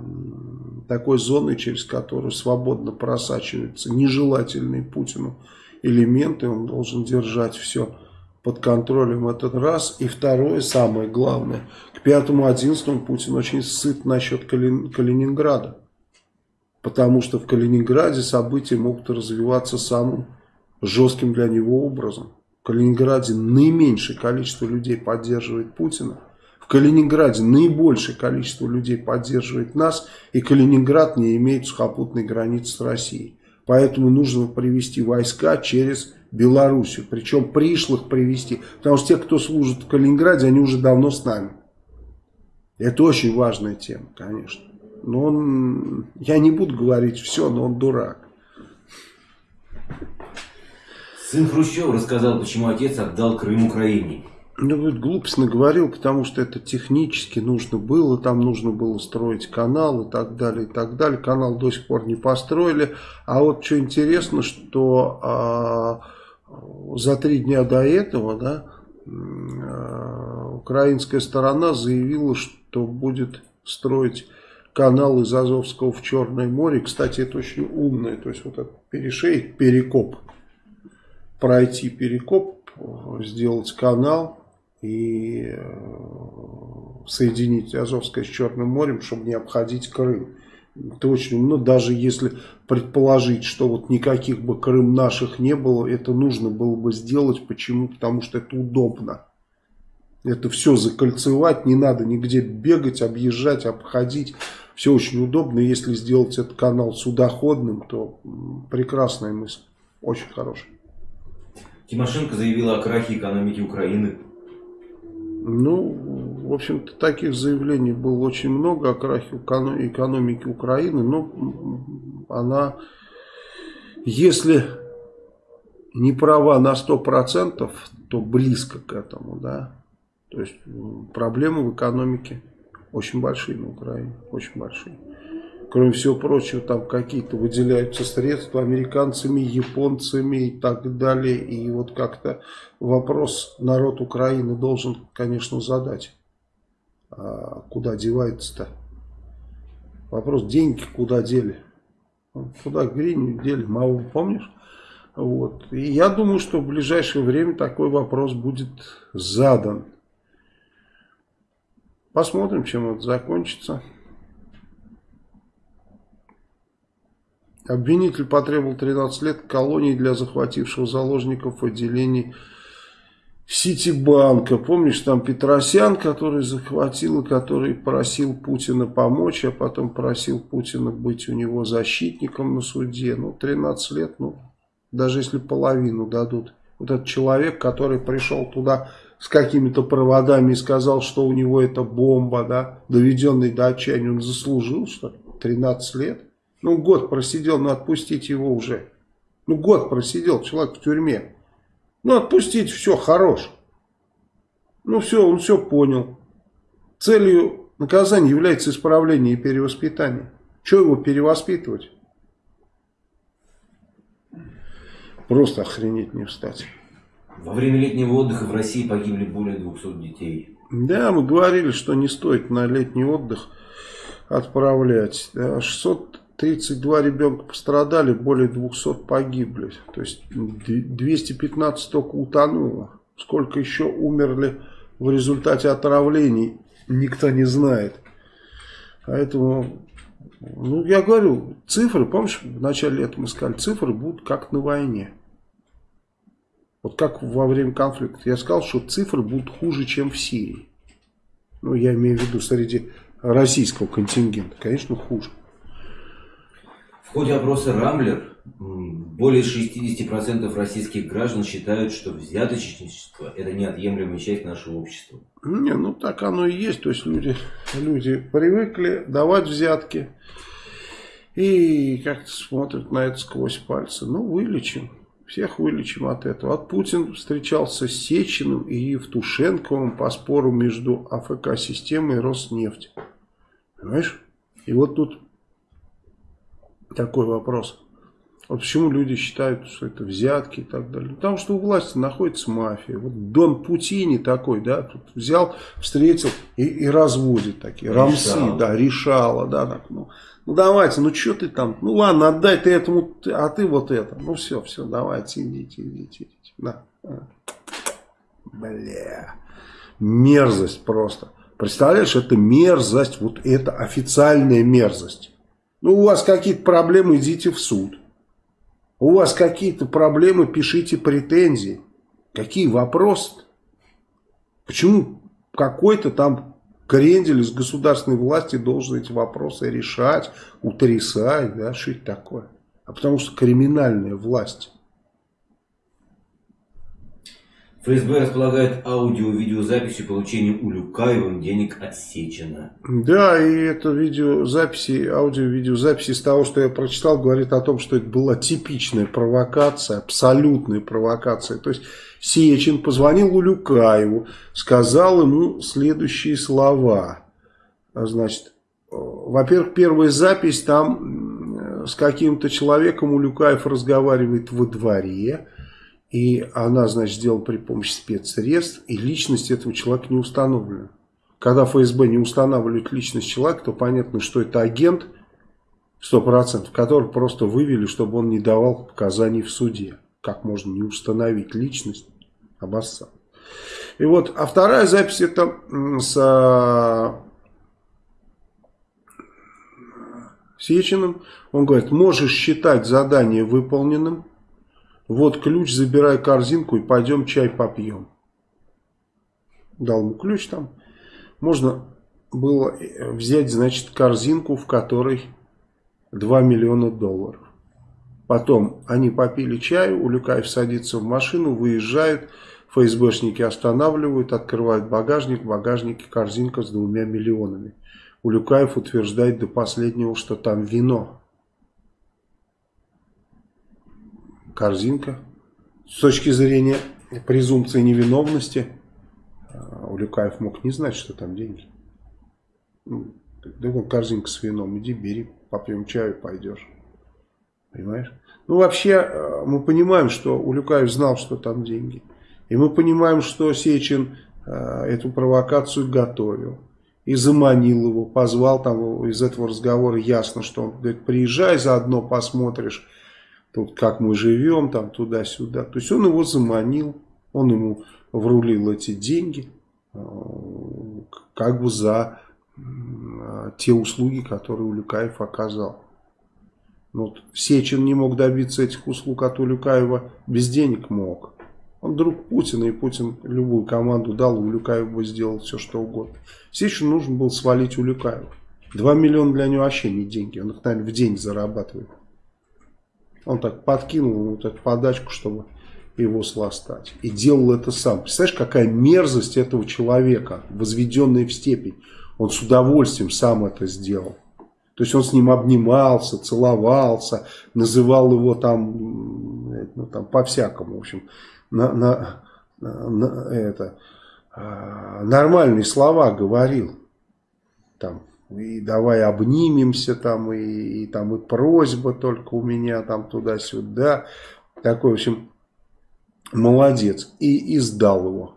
Speaker 1: такой зоной, через которую свободно просачиваются нежелательные Путину элементы. Он должен держать все под контролем этот раз. И второе, самое главное, к 5-11 Путин очень сыт насчет Кали... Калининграда. Потому что в Калининграде события могут развиваться самым жестким для него образом. В Калининграде наименьшее количество людей поддерживает Путина. В Калининграде наибольшее количество людей поддерживает нас. И Калининград не имеет сухопутной границы с Россией. Поэтому нужно привести войска через Белоруссию. Причем пришлых привести. Потому что те, кто служит в Калининграде, они уже давно с нами. Это очень важная тема, конечно. Но он, я не буду говорить все, но он дурак.
Speaker 2: Сын Хрущева рассказал, почему отец отдал Крым Украине.
Speaker 1: Ну, вот глупость наговорил, потому что это технически нужно было, там нужно было строить канал и так далее, и так далее. Канал до сих пор не построили. А вот что интересно, что а, за три дня до этого, да, а, украинская сторона заявила, что будет строить канал из Азовского в Черное море. Кстати, это очень умно, то есть вот этот перешейк, перекоп, пройти перекоп сделать канал и э, соединить Азовское с Черным морем, чтобы не обходить Крым. Это очень, ну даже если предположить, что вот никаких бы Крым наших не было, это нужно было бы сделать. Почему? Потому что это удобно. Это все закольцевать, не надо нигде бегать, объезжать, обходить. Все очень удобно. Если сделать этот канал судоходным, то прекрасная мысль. Очень хорошая.
Speaker 2: Тимошенко заявила о крахе экономики Украины.
Speaker 1: Ну, в общем-то, таких заявлений было очень много о крахе экономики Украины. Но она, если не права на 100%, то близко к этому, да. То есть проблемы в экономике очень большие на Украине, очень большие. Кроме всего прочего, там какие-то выделяются средства американцами, японцами и так далее. И вот как-то вопрос народ Украины должен, конечно, задать. А куда девается-то? Вопрос, деньги куда дели? Куда гриню дели? Мало помнишь? Вот. И я думаю, что в ближайшее время такой вопрос будет задан. Посмотрим, чем это закончится. Обвинитель потребовал 13 лет колонии для захватившего заложников отделений Ситибанка. Помнишь, там Петросян, который захватил который просил Путина помочь, а потом просил Путина быть у него защитником на суде. Ну, 13 лет, ну, даже если половину дадут. Вот этот человек, который пришел туда с какими-то проводами и сказал, что у него это бомба, да, доведенный до отчаяния, он заслужил, что 13 лет. Ну, год просидел, ну, отпустить его уже. Ну, год просидел человек в тюрьме. Ну, отпустить, все, хорош. Ну, все, он все понял. Целью наказания является исправление и перевоспитание. Чего его перевоспитывать? Просто охренеть не встать.
Speaker 2: Во время летнего отдыха в России погибли более 200 детей.
Speaker 1: Да, мы говорили, что не стоит на летний отдых отправлять. 632 ребенка пострадали, более 200 погибли. То есть 215 только утонуло. Сколько еще умерли в результате отравлений, никто не знает. Поэтому, ну я говорю, цифры, помнишь, в начале лета мы сказали, цифры будут как на войне. Вот как во время конфликта. Я сказал, что цифры будут хуже, чем в Сирии. Ну, я имею в виду среди российского контингента. Конечно, хуже.
Speaker 2: Ходе опроса «Рамблер» более 60% российских граждан считают, что взяточничество – это неотъемлемая часть нашего общества.
Speaker 1: Не, ну так оно и есть. То есть люди, люди привыкли давать взятки и как-то смотрят на это сквозь пальцы. Ну, вылечим. Всех вылечим от этого. Вот Путин встречался с Сечиным и Евтушенковым по спору между АФК-системой и Роснефть. Понимаешь? И вот тут такой вопрос. Вот почему люди считают, что это взятки и так далее. Потому что у власти находится мафия. Вот Дон Путини такой, да, тут взял, встретил и, и разводит такие. Решала. Рамсы, да, решала, да, так, ну. Ну давайте, ну что ты там? Ну ладно, отдай ты этому, а ты вот это. Ну все, все, давайте, идите, идите, идите. Да. Бля. Мерзость просто. Представляешь, это мерзость, вот это официальная мерзость. Ну у вас какие-то проблемы, идите в суд. У вас какие-то проблемы, пишите претензии. Какие вопросы? -то? Почему какой-то там Крендель из государственной власти должен эти вопросы решать, утрясать, да, что это такое? А потому что криминальная власть.
Speaker 2: ФСБ располагает аудио-видеозаписью получения Улюкаевым денег от Сечина.
Speaker 1: Да, и это видеозаписи, аудио-видеозаписи из того, что я прочитал, говорит о том, что это была типичная провокация, абсолютная провокация. То есть Сечин позвонил Улюкаеву, сказал ему следующие слова. Значит, во-первых, первая запись там с каким-то человеком Улюкаев разговаривает во дворе. И она, значит, сделана при помощи спецсредств, и личность этого человека не установлена. Когда ФСБ не устанавливает личность человека, то понятно, что это агент, 100%, который просто вывели, чтобы он не давал показаний в суде. Как можно не установить личность? Обоссал. И вот, а вторая запись это с а, Сеченым. Он говорит, можешь считать задание выполненным. Вот ключ, забирай корзинку и пойдем чай попьем. Дал ему ключ там. Можно было взять, значит, корзинку, в которой 2 миллиона долларов. Потом они попили чаю, Улюкаев садится в машину, выезжают, ФСБшники останавливают, открывают багажник, в багажнике корзинка с двумя миллионами. Улюкаев утверждает до последнего, что там вино. Корзинка. С точки зрения презумпции невиновности, а, Улюкаев мог не знать, что там деньги. Ну, да вон корзинка с вином, иди бери, попьем чаю, пойдешь. Понимаешь? Ну, вообще, э, мы понимаем, что Улюкаев знал, что там деньги. И мы понимаем, что Сечин э, эту провокацию готовил. И заманил его, позвал там из этого разговора ясно, что он говорит, приезжай заодно посмотришь, тут как мы живем, там туда-сюда. То есть он его заманил, он ему врулил эти деньги, э, как бы за те услуги, которые Улюкаев оказал. Ну, вот Сечин не мог добиться этих услуг от Улюкаева, без денег мог. Он друг Путина, и Путин любую команду дал, Улюкаев бы сделал все, что угодно. Сечину нужно было свалить Улюкаева. Два миллиона для него вообще не деньги, он их, наверное, в день зарабатывает. Он так подкинул ему так подачку, чтобы его сластать. И делал это сам. Представляешь, какая мерзость этого человека, возведенная в степень. Он с удовольствием сам это сделал. То есть он с ним обнимался, целовался, называл его там, ну, там по-всякому, в общем, на, на, на, это, а, нормальные слова говорил. Там, и давай обнимемся, там, и, и там и просьба только у меня там туда-сюда. Такой, в общем, молодец. И издал его.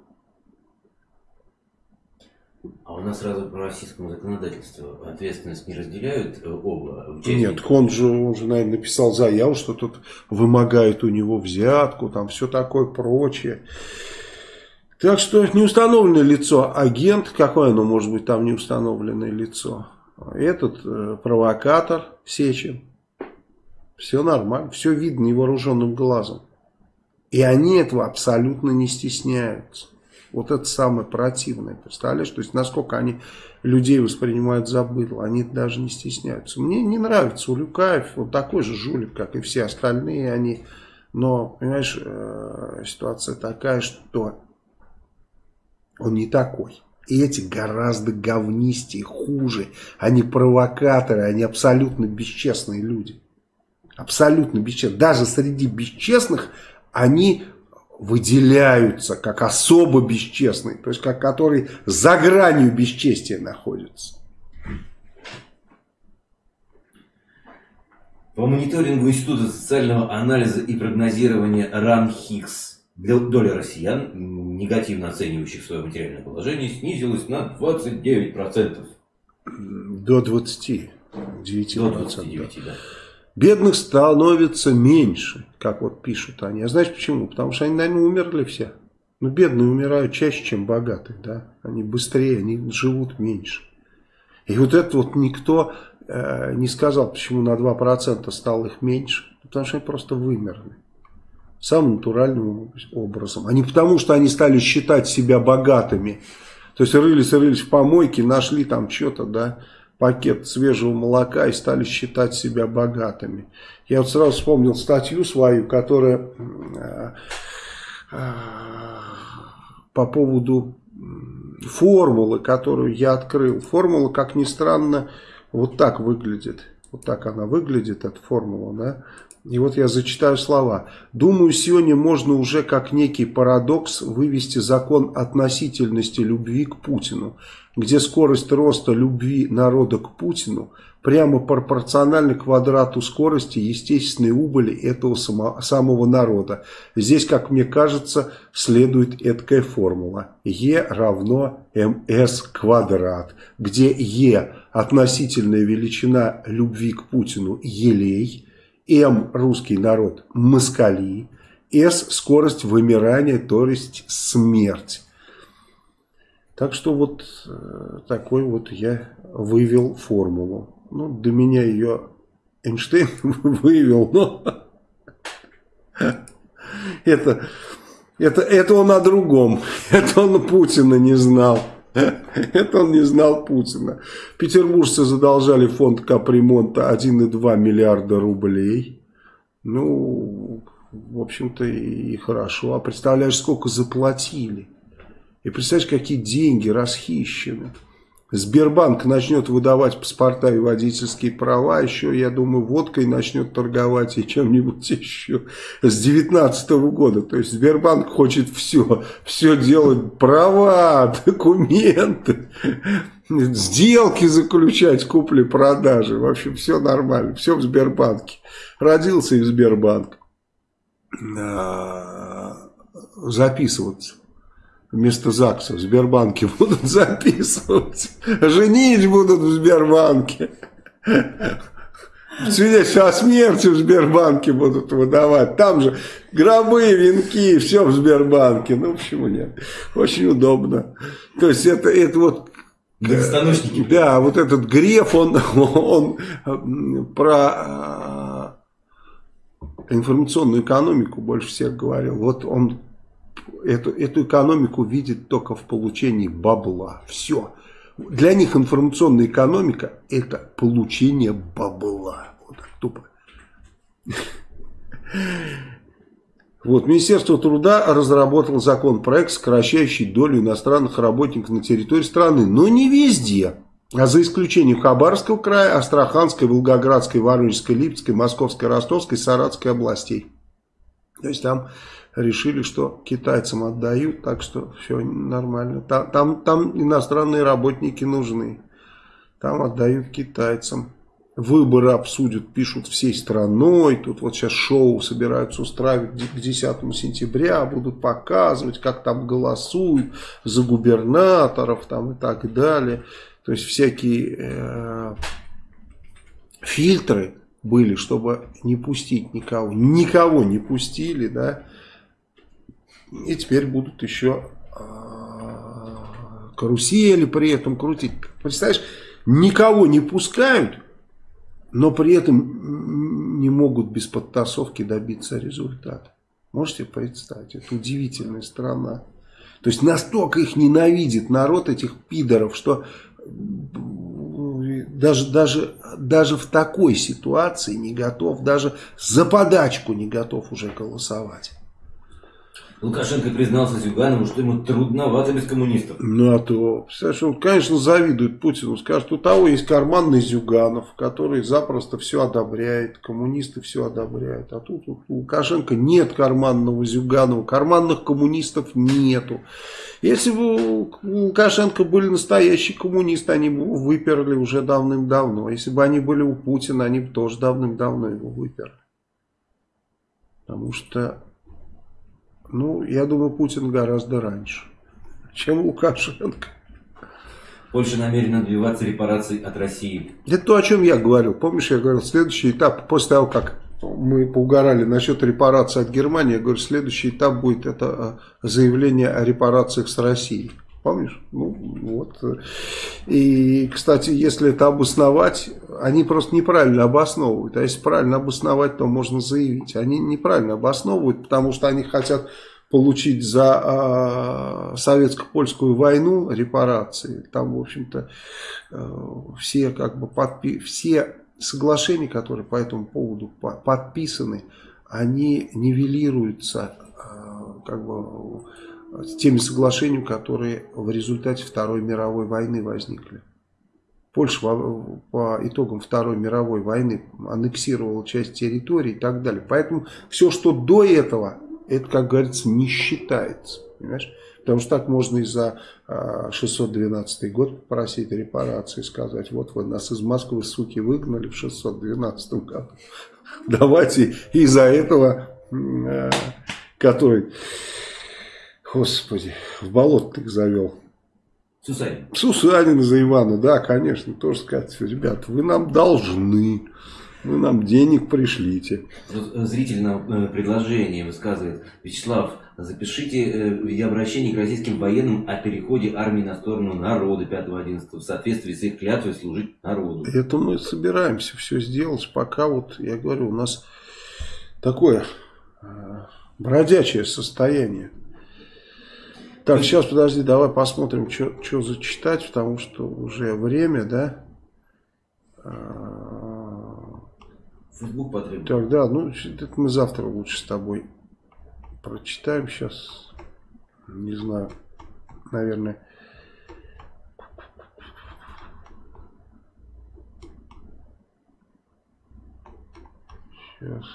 Speaker 2: А у нас сразу по российскому законодательству ответственность не разделяют э, оба
Speaker 1: участника? Нет, он же, он же, наверное, написал заяву, что тут вымогает у него взятку, там все такое прочее. Так что неустановленное лицо, агент, какое оно может быть там неустановленное лицо? Этот э, провокатор Сечин. Все нормально, все видно невооруженным глазом. И они этого абсолютно не стесняются. Вот это самое противное, представляешь? То есть, насколько они людей воспринимают за они даже не стесняются. Мне не нравится Улюкаев, он такой же жулик, как и все остальные они. Но, понимаешь, э, ситуация такая, что он не такой. И эти гораздо говнистее, хуже. Они провокаторы, они абсолютно бесчестные люди. Абсолютно бесчестные. Даже среди бесчестных они выделяются как особо бесчестные, то есть как которые за гранью бесчестия находятся.
Speaker 2: По мониторингу Института социального анализа и прогнозирования РАН Хикс доля россиян, негативно оценивающих свое материальное положение, снизилась на 29%.
Speaker 1: До 20. 9 До 29, да. Бедных становится меньше, как вот пишут они. А знаешь почему? Потому что они, наверное, умерли все. Ну, бедные умирают чаще, чем богатые, да. Они быстрее, они живут меньше. И вот это вот никто э, не сказал, почему на 2% стало их меньше. Потому что они просто вымерли. Самым натуральным образом. А не потому, что они стали считать себя богатыми. То есть рылись, рылись в помойке, нашли там что-то, да пакет свежего молока и стали считать себя богатыми. Я вот сразу вспомнил статью свою, которая э, э, по поводу формулы, которую я открыл. Формула, как ни странно, вот так выглядит. Вот так она выглядит, эта формула, да. И вот я зачитаю слова. «Думаю, сегодня можно уже как некий парадокс вывести закон относительности любви к Путину, где скорость роста любви народа к Путину прямо пропорциональна квадрату скорости естественной убыли этого само, самого народа. Здесь, как мне кажется, следует эткая формула. Е равно МС квадрат, где Е относительная величина любви к Путину елей – М русский народ москали, S – скорость вымирания, то есть смерть. Так что вот э, такой вот я вывел формулу. Ну, до меня ее Эйнштейн вывел, но это, это, это он о другом. Это он Путина не знал. Это он не знал Путина. Петербуржцы задолжали фонд капремонта 1,2 миллиарда рублей. Ну, в общем-то и хорошо. А представляешь, сколько заплатили? И представляешь, какие деньги расхищены. Сбербанк начнет выдавать паспорта и водительские права, еще, я думаю, водкой начнет торговать и чем-нибудь еще с 2019 года. То есть Сбербанк хочет все, все делать, права, документы, сделки заключать, купли-продажи. В общем, все нормально, все в Сбербанке. Родился и в Сбербанк. А, записываться вместо ЗАГСа в Сбербанке будут записывать. Женить будут в Сбербанке. Свидетельство о смерти в Сбербанке будут выдавать. Там же гробы, венки, все в Сбербанке. Ну, почему нет? Очень удобно. То есть, это, это вот Да, вот этот Греф, он, он про э, информационную экономику больше всех говорил. Вот он эту, эту экономику видят только в получении бабла. Все. Для них информационная экономика – это получение бабла. Вот так тупо. Вот, Министерство труда разработало законопроект, сокращающий долю иностранных работников на территории страны, но не везде. А за исключением Хабаровского края, Астраханской, Волгоградской, Воронежской, Липецкой, Московской, Ростовской, Саратской областей. То есть там решили, что китайцам отдают, так что все нормально. Там, там, там иностранные работники нужны. Там отдают китайцам. Выборы обсудят, пишут всей страной. Тут вот сейчас шоу собираются устраивать к 10 сентября. Будут показывать, как там голосуют за губернаторов там и так далее. То есть всякие э, фильтры были, чтобы не пустить никого. Никого не пустили, да. И теперь будут еще а, карусели при этом крутить. Представляешь, никого не пускают, но при этом не могут без подтасовки добиться результата. Можете представить, это удивительная страна. То есть настолько их ненавидит народ этих пидоров, что даже, даже, даже в такой ситуации не готов, даже за подачку не готов уже голосовать.
Speaker 2: Лукашенко признался Зюганову, что ему трудновато без коммунистов.
Speaker 1: Ну, а то, представляешь, он, конечно, завидует Путину. Скажет, у того есть карманный Зюганов, который запросто все одобряет, коммунисты все одобряют. А тут у Лукашенко нет карманного Зюганова, карманных коммунистов нету. Если бы у Лукашенко были настоящие коммунисты, они бы выперли уже давным-давно. Если бы они были у Путина, они бы тоже давным-давно его выперли. Потому что ну, я думаю, Путин гораздо раньше, чем Лукашенко.
Speaker 2: Польша намерена добиваться репараций от России.
Speaker 1: Это то, о чем я говорил. Помнишь, я говорил, следующий этап, после того, как мы поугорали насчет репарации от Германии, я говорю, следующий этап будет это э, заявление о репарациях с Россией. Помнишь? Ну, вот. И, кстати, если это обосновать, они просто неправильно обосновывают. А если правильно обосновать, то можно заявить. Они неправильно обосновывают, потому что они хотят получить за э, советско-польскую войну репарации. Там, в общем-то, э, все, как бы подпи все соглашения, которые по этому поводу подписаны, они нивелируются э, как бы с теми соглашениями, которые в результате Второй мировой войны возникли. Польша по итогам Второй мировой войны аннексировала часть территории и так далее. Поэтому все, что до этого, это, как говорится, не считается. Понимаешь? Потому что так можно и за 612 а, год попросить репарации, сказать, вот вы нас из Москвы, суки, выгнали в 612 году. Давайте из-за этого, а, который Господи, в болото ты их завел.
Speaker 2: Сусанин.
Speaker 1: Сусанин за Ивана, да, конечно, тоже сказать, ребят, вы нам должны. Вы нам денег пришлите.
Speaker 2: Э, зритель нам э, предложение высказывает. Вячеслав, запишите э, видеообращение к российским военным о переходе армии на сторону народа 5-11 в соответствии с их клятвой служить народу.
Speaker 1: Это мы собираемся все сделать, пока вот, я говорю, у нас такое бродячее состояние. Так, сейчас, подожди, давай посмотрим, что зачитать, потому что уже время, да?
Speaker 2: Фейсбук потребует.
Speaker 1: Так, да, ну, это мы завтра лучше с тобой прочитаем сейчас. Не знаю, наверное. Сейчас.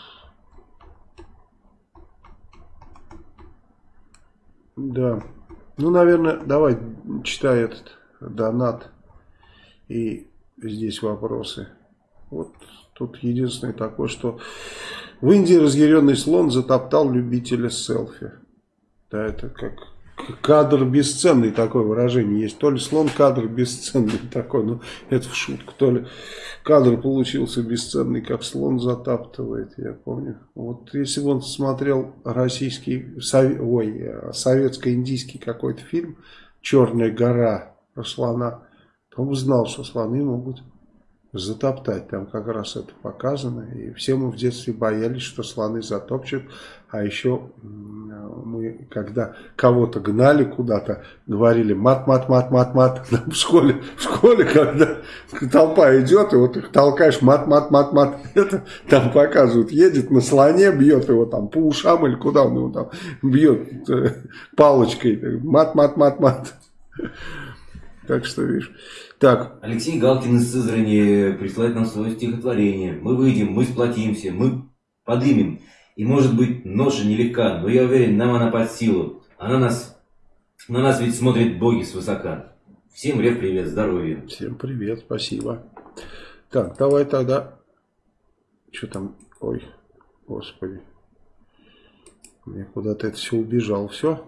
Speaker 1: Да. Ну, наверное, давай читай этот донат. И здесь вопросы. Вот тут единственное такое, что в Индии разъяренный слон затоптал любителя селфи. Да, это как кадр бесценный такое выражение есть. То ли слон кадр бесценный такой, ну это в шутку. То ли кадр получился бесценный, как слон затаптывает, я помню. Вот если бы он смотрел российский, сов... ой, советско-индийский какой-то фильм «Черная гора» про слона, то он бы знал, что слоны могут затоптать. Там как раз это показано. И все мы в детстве боялись, что слоны затопчут. А еще мы, когда кого-то гнали куда-то, говорили мат-мат-мат-мат-мат. В школе, в школе, когда толпа идет, и вот их толкаешь мат-мат-мат-мат. Это там показывают, едет на слоне, бьет его там по ушам или куда он его там бьет э, палочкой. Мат-мат-мат-мат. Так что, видишь. Так.
Speaker 2: Алексей Галкин из Сызрани присылает нам свое стихотворение. Мы выйдем, мы сплотимся, мы подымем. И может быть ноша нелегка, но я уверен, нам она под силу. Она нас, на нас ведь смотрят боги свысока. Всем рев привет, здоровья.
Speaker 1: Всем привет, спасибо. Так, давай тогда... Что там? Ой, господи. Мне куда-то это все убежал. Все?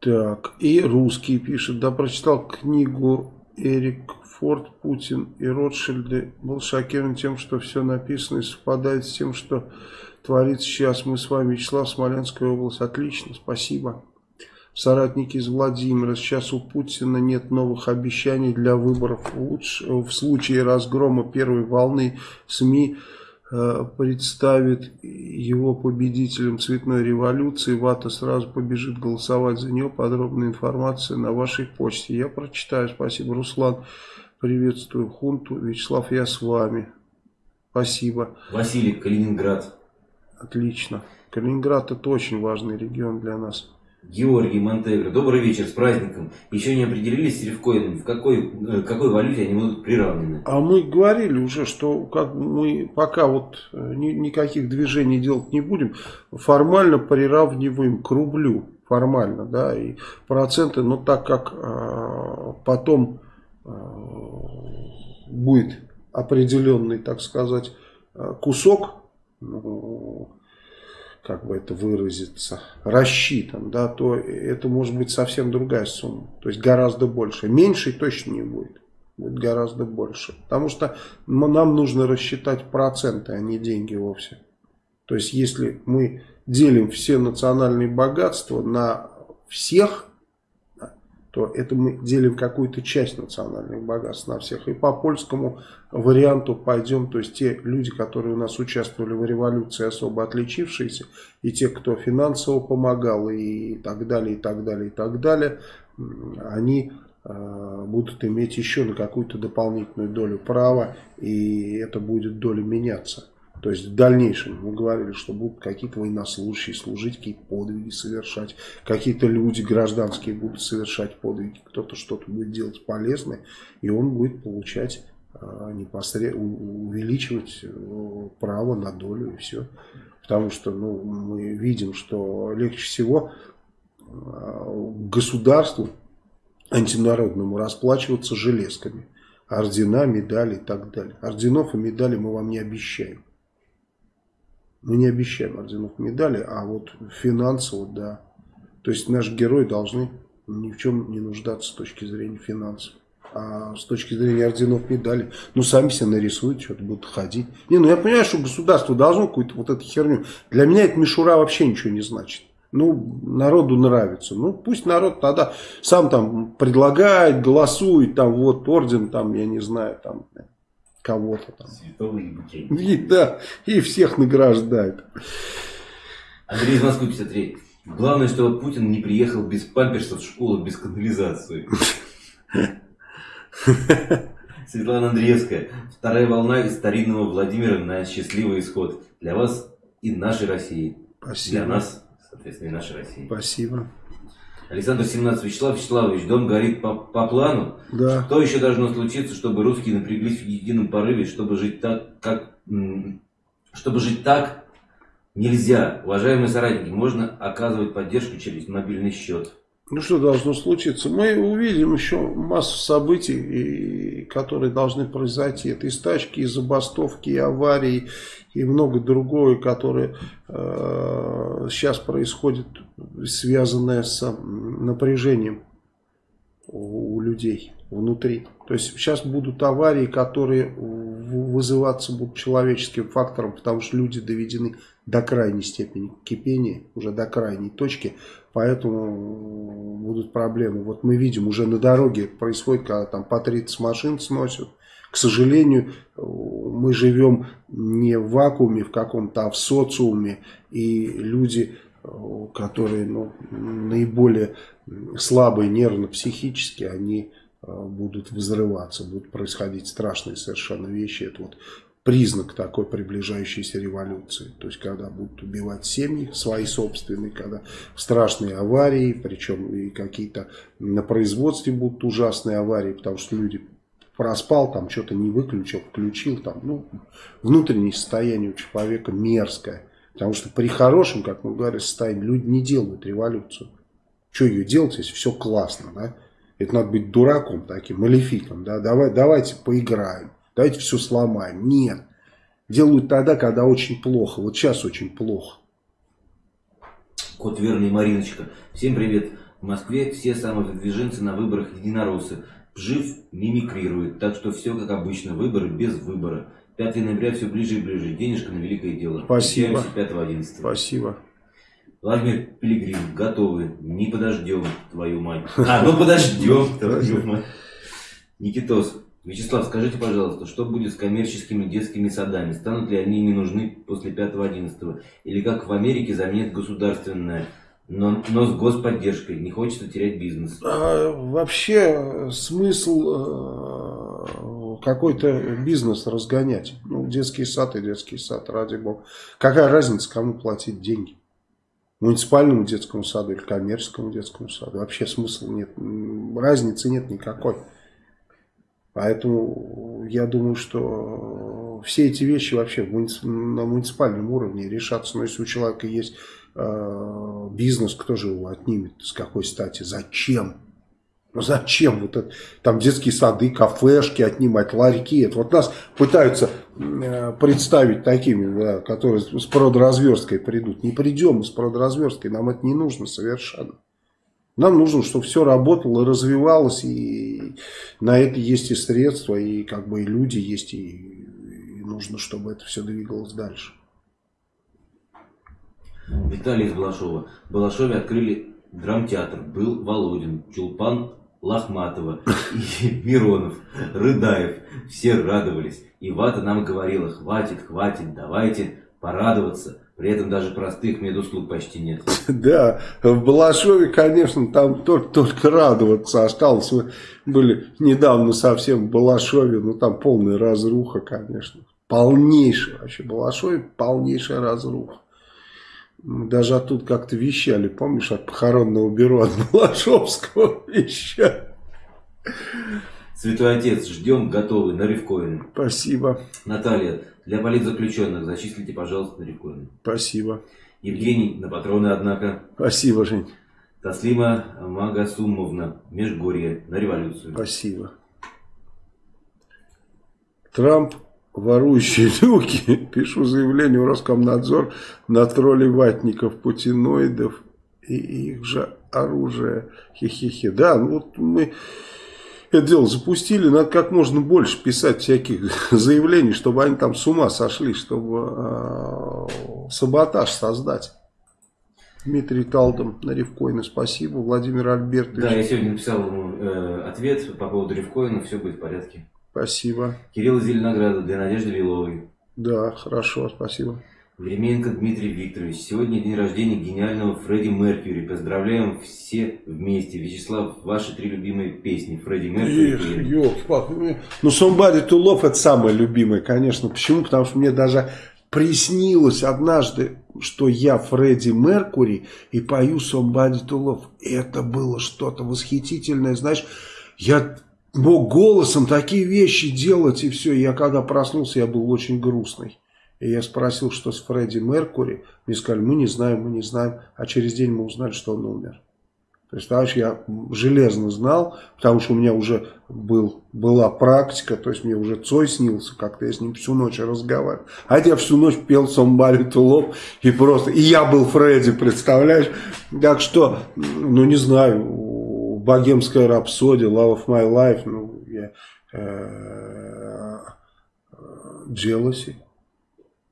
Speaker 1: Так, и русский пишет, да, прочитал книгу Эрик Форд, Путин и Ротшильды. Был шокирован тем, что все написано и совпадает с тем, что творится сейчас. Мы с вами, Вячеслав, Смоленская область. Отлично, спасибо. Соратники из Владимира. Сейчас у Путина нет новых обещаний для выборов. Лучше, в случае разгрома первой волны СМИ Э, представит его победителем цветной революции, Вата сразу побежит голосовать за него. Подробная информация на вашей почте. Я прочитаю. Спасибо, Руслан. Приветствую хунту. Вячеслав, я с вами. Спасибо.
Speaker 2: Василий, Калининград.
Speaker 1: Отлично. Калининград это очень важный регион для нас.
Speaker 2: Георгий Монтегро. Добрый вечер, с праздником. Еще не определились с Ревкоином, в какой, э, какой валюте они будут приравнены?
Speaker 1: А мы говорили уже, что как мы пока вот э, ни, никаких движений делать не будем, формально приравниваем к рублю. Формально, да, и проценты, но так как э, потом будет определенный, так сказать, э, кусок, ну, как бы это выразиться, рассчитан, да, то это может быть совсем другая сумма. То есть гораздо больше. Меньше точно не будет. Будет гораздо больше. Потому что нам нужно рассчитать проценты, а не деньги вовсе. То есть если мы делим все национальные богатства на всех, то это мы делим какую-то часть национальных богатств на всех. И по польскому варианту пойдем, то есть те люди, которые у нас участвовали в революции, особо отличившиеся, и те, кто финансово помогал, и так далее, и так далее, и так далее, они э, будут иметь еще на какую-то дополнительную долю права, и эта будет доля меняться. То есть в дальнейшем мы говорили, что будут какие-то военнослужащие служить, какие-то подвиги совершать, какие-то люди гражданские будут совершать подвиги, кто-то что-то будет делать полезное, и он будет получать непосредственно, увеличивать э, право на долю и все. Потому что ну, мы видим, что легче всего э, государству антинародному расплачиваться железками. Ордена, медали и так далее. Орденов и медалей мы вам не обещаем. Мы не обещаем орденов медали, а вот финансово, да. То есть наши герои должны ни в чем не нуждаться с точки зрения финансов. А с точки зрения орденов медали, ну сами себе нарисуют, что-то будут ходить. Не, ну я понимаю, что государство должно какую-то вот эту херню. Для меня эта мишура вообще ничего не значит. Ну, народу нравится. Ну, пусть народ тогда сам там предлагает, голосует, там вот орден, там, я не знаю, там кого-то там. И, да, и всех награждает.
Speaker 2: Андрей из Москвы 53. Главное, что Путин не приехал без памперсов в школу, без канализации. Светлана Андреевская. Вторая волна из старинного Владимира на счастливый исход. Для вас и нашей России.
Speaker 1: Спасибо.
Speaker 2: Для нас, соответственно, и нашей России.
Speaker 1: Спасибо.
Speaker 2: Александр 17. Вячеслав Вячеславович, дом горит по, по плану.
Speaker 1: Да.
Speaker 2: Что еще должно случиться, чтобы русские напряглись в едином порыве, чтобы жить так, как... Чтобы жить так, нельзя. Уважаемые соратники, можно оказывать поддержку через мобильный счет.
Speaker 1: Ну что должно случиться? Мы увидим еще массу событий, которые должны произойти. Это и стачки, и забастовки, и аварии, и много другое, которое э, сейчас происходит, связанное с напряжением у, у людей внутри. То есть сейчас будут аварии, которые вызываться будут человеческим фактором, потому что люди доведены до крайней степени кипения, уже до крайней точки, поэтому будут проблемы. Вот мы видим, уже на дороге происходит, когда там по 30 машин сносят. К сожалению, мы живем не в вакууме в каком-то, а в социуме, и люди, которые ну, наиболее слабые нервно-психически, они э, будут взрываться, будут происходить страшные совершенно вещи. Это вот признак такой приближающейся революции. То есть, когда будут убивать семьи свои собственные, когда страшные аварии, причем и какие-то на производстве будут ужасные аварии, потому что люди проспал, там что-то не выключил, включил, там, ну, внутреннее состояние у человека мерзкое. Потому что при хорошем, как мы говорим, состоянии люди не делают революцию. Что ее делать, если все классно, да? Это надо быть дураком таким, малефиком, да? Давай, давайте поиграем давайте все сломаем. Нет. Делают тогда, когда очень плохо. Вот сейчас очень плохо.
Speaker 2: Кот Верный Мариночка. Всем привет. В Москве все самовыдвиженцы на выборах единороссы. Жив мимикрирует, так что все как обычно, выборы без выбора. 5 ноября все ближе и ближе. Денежка на великое дело.
Speaker 1: Спасибо.
Speaker 2: 5-11.
Speaker 1: Спасибо.
Speaker 2: Владимир Пилигрим, готовы. Не подождем, твою мать. А, ну подождем, твою мать. Никитос, Вячеслав, скажите, пожалуйста, что будет с коммерческими детскими садами? Станут ли они не нужны после 5-11? Или как в Америке заменят государственное, но, но с господдержкой? Не хочется терять бизнес.
Speaker 1: А, вообще смысл э, какой-то бизнес разгонять. Ну, детский сад и детский сад, ради бога. Какая разница, кому платить деньги? Муниципальному детскому саду или коммерческому детскому саду? Вообще смысла нет. Разницы нет никакой. Поэтому я думаю, что все эти вещи вообще на муниципальном уровне решатся. Но если у человека есть э, бизнес, кто же его отнимет? С какой стати? Зачем? Ну зачем вот это, там детские сады, кафешки отнимать, ларьки? Это вот нас пытаются э, представить такими, да, которые с продразверсткой придут. Не придем с продразверсткой, нам это не нужно совершенно. Нам нужно, чтобы все работало, развивалось, и на это есть и средства, и как бы и люди есть, и, и нужно, чтобы это все двигалось дальше.
Speaker 2: Виталий из Балашова. В Балашове открыли драмтеатр. Был Володин, Чулпан Лохматова и Миронов, Рыдаев. Все радовались. И Вата нам говорила, хватит, хватит, давайте порадоваться. При этом даже простых медуслуг почти нет.
Speaker 1: Да, в Балашове, конечно, там только, только радоваться осталось. Мы были недавно совсем в Балашове, ну там полная разруха, конечно. Полнейшая вообще. Балашове полнейшая разруха. Мы даже оттуда как-то вещали, помнишь, от похоронного бюро от Балашовского вещали.
Speaker 2: Святой Отец, ждем, готовы, на Ревкоин.
Speaker 1: Спасибо.
Speaker 2: Наталья, для политзаключенных зачислите, пожалуйста, на Ревкоин.
Speaker 1: Спасибо.
Speaker 2: Евгений, на патроны, однако.
Speaker 1: Спасибо, Жень.
Speaker 2: Таслима Магасумовна, Межгорье, на революцию.
Speaker 1: Спасибо. Трамп, ворующие люки. Пишу заявление в Роскомнадзор на тролли ватников, путиноидов и их же оружие. Хе-хе-хе. Да, ну вот мы это дело запустили, надо как можно больше писать всяких заявлений, чтобы они там с ума сошли, чтобы э, саботаж создать. Дмитрий Талдом на Ревкоина, спасибо. Владимир Альбертович.
Speaker 2: Да, я сегодня написал ему э, ответ по поводу Ревкоина, все будет в порядке.
Speaker 1: Спасибо.
Speaker 2: Кирилл Зеленограда для Надежды Виловой.
Speaker 1: Да, хорошо, спасибо.
Speaker 2: Временко Дмитрий Викторович. Сегодня день рождения гениального Фредди Меркьюри. Поздравляем все вместе. Вячеслав, ваши три любимые песни. Фредди Меркьюри.
Speaker 1: елки Ну, Somebody to Love это самая любимая, конечно. Почему? Потому что мне даже приснилось однажды, что я Фредди Меркури и пою Somebody to Love. Это было что-то восхитительное. Знаешь, я мог голосом такие вещи делать и все. Я когда проснулся, я был очень грустный. И я спросил, что с Фредди Меркури. Мне сказали, мы не знаем, мы не знаем. А через день мы узнали, что он умер. Представляешь, я железно знал, потому что у меня уже был, была практика, то есть мне уже Цой снился, как-то я с ним всю ночь разговаривал. А я всю ночь пел Somebody to и просто, и я был Фредди, представляешь? Так что, ну не знаю, богемская рапсодия, Love of My Life, ну, я, э, Jealousy.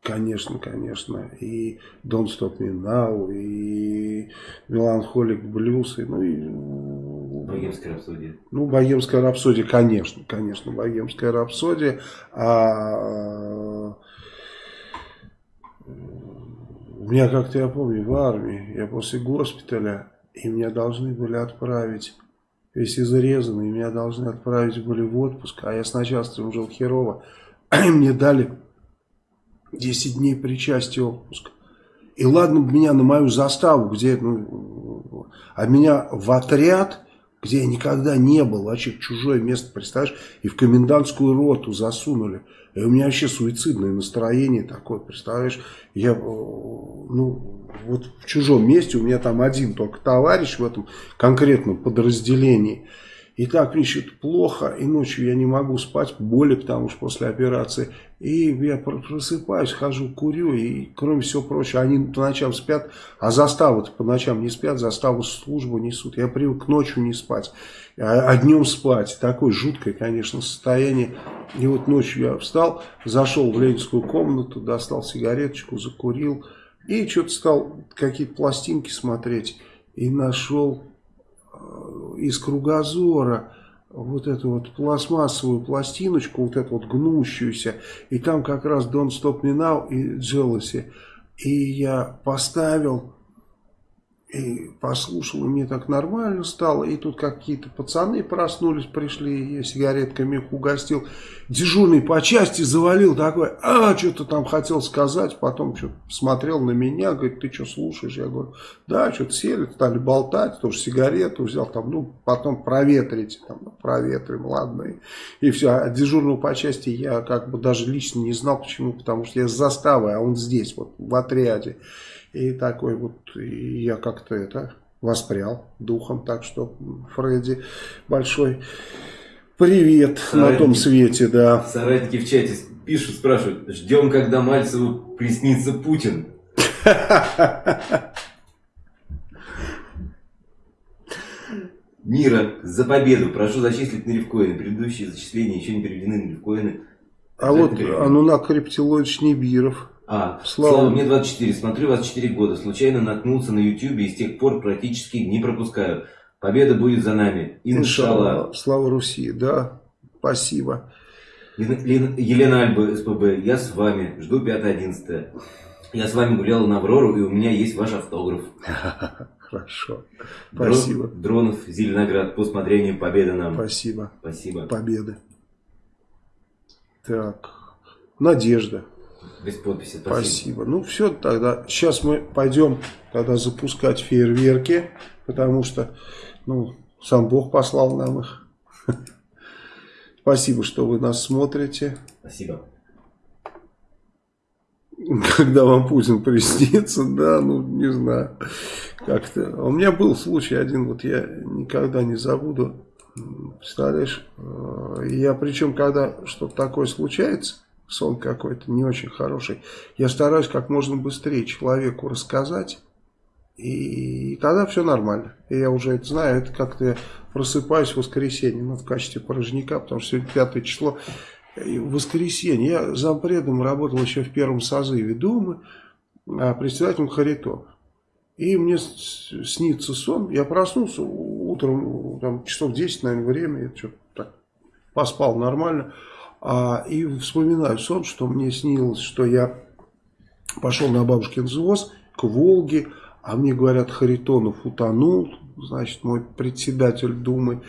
Speaker 1: Конечно, конечно. И Don't Stop Me Now, и Melancholic Blues, и, ну и...
Speaker 2: Богемская рапсодия.
Speaker 1: Ну, Богемская рапсодия, конечно, конечно, Богемская рапсодия. А у меня как-то, я помню, в армии, я после госпиталя, и меня должны были отправить, весь изрезанный, меня должны отправить были в отпуск, а я с начальством жил херово, и мне дали 10 дней причастия отпуск. И ладно меня на мою заставу, где, ну, а меня в отряд, где я никогда не был, вообще в чужое место, представляешь, и в комендантскую роту засунули. И у меня вообще суицидное настроение такое, представляешь, я, э, ну, вот в чужом месте, у меня там один только товарищ в этом конкретном подразделении, и так что-то плохо, и ночью я не могу спать, боли, потому что после операции. И я просыпаюсь, хожу, курю, и кроме всего прочего, они по ночам спят, а заставы по ночам не спят, заставу службу несут. Я привык ночью не спать, а, а днем спать. Такое жуткое, конечно, состояние. И вот ночью я встал, зашел в ленинскую комнату, достал сигареточку, закурил, и что-то стал какие-то пластинки смотреть, и нашел из кругозора вот эту вот пластмассовую пластиночку, вот эту вот гнущуюся, и там как раз Don't Stop Me Now и Jealousy. И я поставил и послушал, и мне так нормально стало. И тут какие-то пацаны проснулись, пришли, я сигаретками их угостил. Дежурный по части завалил такой, а, что-то там хотел сказать. Потом что-то смотрел на меня, говорит, ты что слушаешь? Я говорю, да, что-то сели, стали болтать, тоже сигарету взял, там, ну, потом проветрите, там, ну, проветрим, ладно. И, и все, а дежурного по части я как бы даже лично не знал, почему, потому что я с заставой, а он здесь, вот, в отряде. И такой вот, и я как-то это воспрял духом. Так что, Фредди, большой привет Соратники, на том свете, да.
Speaker 2: Соратники в чате пишут, спрашивают, ждем, когда Мальцеву приснится Путин. Мира, за победу. Прошу зачислить на рифкоины. Предыдущие зачисления еще не переведены на рифкоины.
Speaker 1: А вот Анунак Рептилоидович Небиров.
Speaker 2: А, Слава. Слава, мне 24, смотрю вас 4 года, случайно наткнулся на YouTube и с тех пор практически не пропускаю. Победа будет за нами. Иншалла.
Speaker 1: Слава Руси, да, спасибо.
Speaker 2: Елена Альба, СПБ, я с вами, жду 5-11. Я с вами гулял на Аврору, и у меня есть ваш автограф.
Speaker 1: Хорошо. Спасибо.
Speaker 2: Дронов, Зеленоград, по усмотрению победы нам.
Speaker 1: Спасибо.
Speaker 2: Спасибо.
Speaker 1: Победы. Так. Надежда.
Speaker 2: Без подписи.
Speaker 1: Спасибо. спасибо. Ну все, тогда сейчас мы пойдем тогда запускать фейерверки, потому что ну, сам Бог послал нам их. Спасибо, что вы нас смотрите.
Speaker 2: Спасибо.
Speaker 1: Когда вам Путин приснится, да, ну, не знаю, как-то. У меня был случай один, вот я никогда не забуду, представляешь, э, я причем, когда что-то такое случается, сон какой-то не очень хороший. Я стараюсь как можно быстрее человеку рассказать, И тогда все нормально. И я уже это знаю, это как-то я просыпаюсь в воскресенье, ну, в качестве порожняка, потому что сегодня пятое число, и в воскресенье. Я зампредом работал еще в первом созыве Думы, а председателем Харитона. И мне снится сон. Я проснулся утром, там, часов 10, наверное, время. Я что-то так поспал нормально. А, и вспоминаю сон, что мне снилось, что я пошел на бабушкин взвоз к Волге. А мне говорят, Харитонов утонул. Значит, мой председатель Думы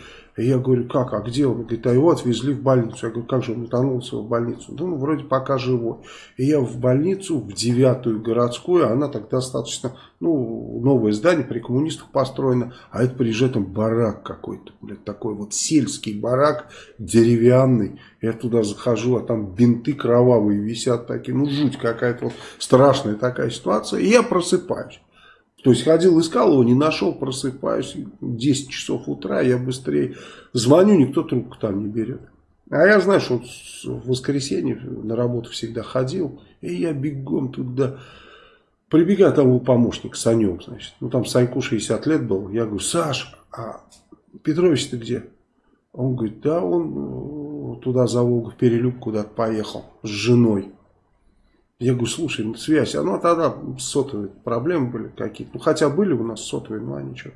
Speaker 1: я говорю, как, а где он? Говорит, а его отвезли в больницу. Я говорю, как же он утонулся в больницу? Ну, вроде пока живой. И я в больницу, в девятую городскую, она так достаточно, ну, новое здание при коммунистах построено, а это приезжает там барак какой-то, блядь, такой вот сельский барак, деревянный. Я туда захожу, а там бинты кровавые висят такие, ну, жуть какая-то вот страшная такая ситуация. И я просыпаюсь. То есть ходил, искал его, не нашел, просыпаюсь, 10 часов утра, я быстрее звоню, никто трубку там не берет. А я знаю, что он в воскресенье на работу всегда ходил, и я бегом туда прибегаю, там был помощник, Санек, значит. Ну, там Саньку 60 лет был. Я говорю, Саш, а Петрович ты где? Он говорит, да, он э, туда за Волгу в перелюб куда-то поехал с женой. Я говорю, слушай, ну, связь, а ну тогда сотовые проблемы были какие-то. Ну хотя были у нас сотовые, ну а ничего.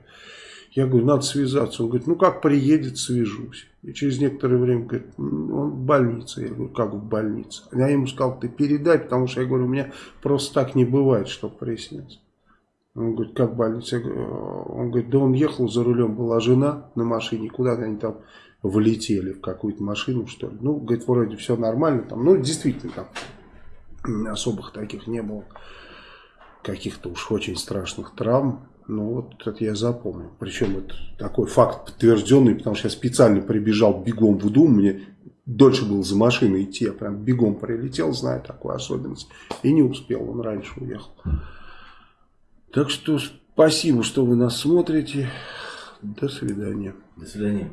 Speaker 1: Я говорю, надо связаться. Он говорит, ну как приедет, свяжусь. И через некоторое время говорит, он в больнице. Я говорю, как в больнице? Я ему сказал, ты передай, потому что я говорю, у меня просто так не бывает, чтобы приснится. Он говорит, как в больнице? Он говорит, да он ехал за рулем, была жена на машине, куда-то они там влетели в какую-то машину, что ли. Ну, говорит, вроде все нормально там. Ну, действительно, там особых таких не было. Каких-то уж очень страшных травм. Ну вот это я запомнил. Причем это такой факт подтвержденный, потому что я специально прибежал бегом в Дум. Мне дольше было за машиной идти. Я прям бегом прилетел, знаю такую особенность. И не успел, он раньше уехал. Так что спасибо, что вы нас смотрите. До свидания.
Speaker 2: До свидания.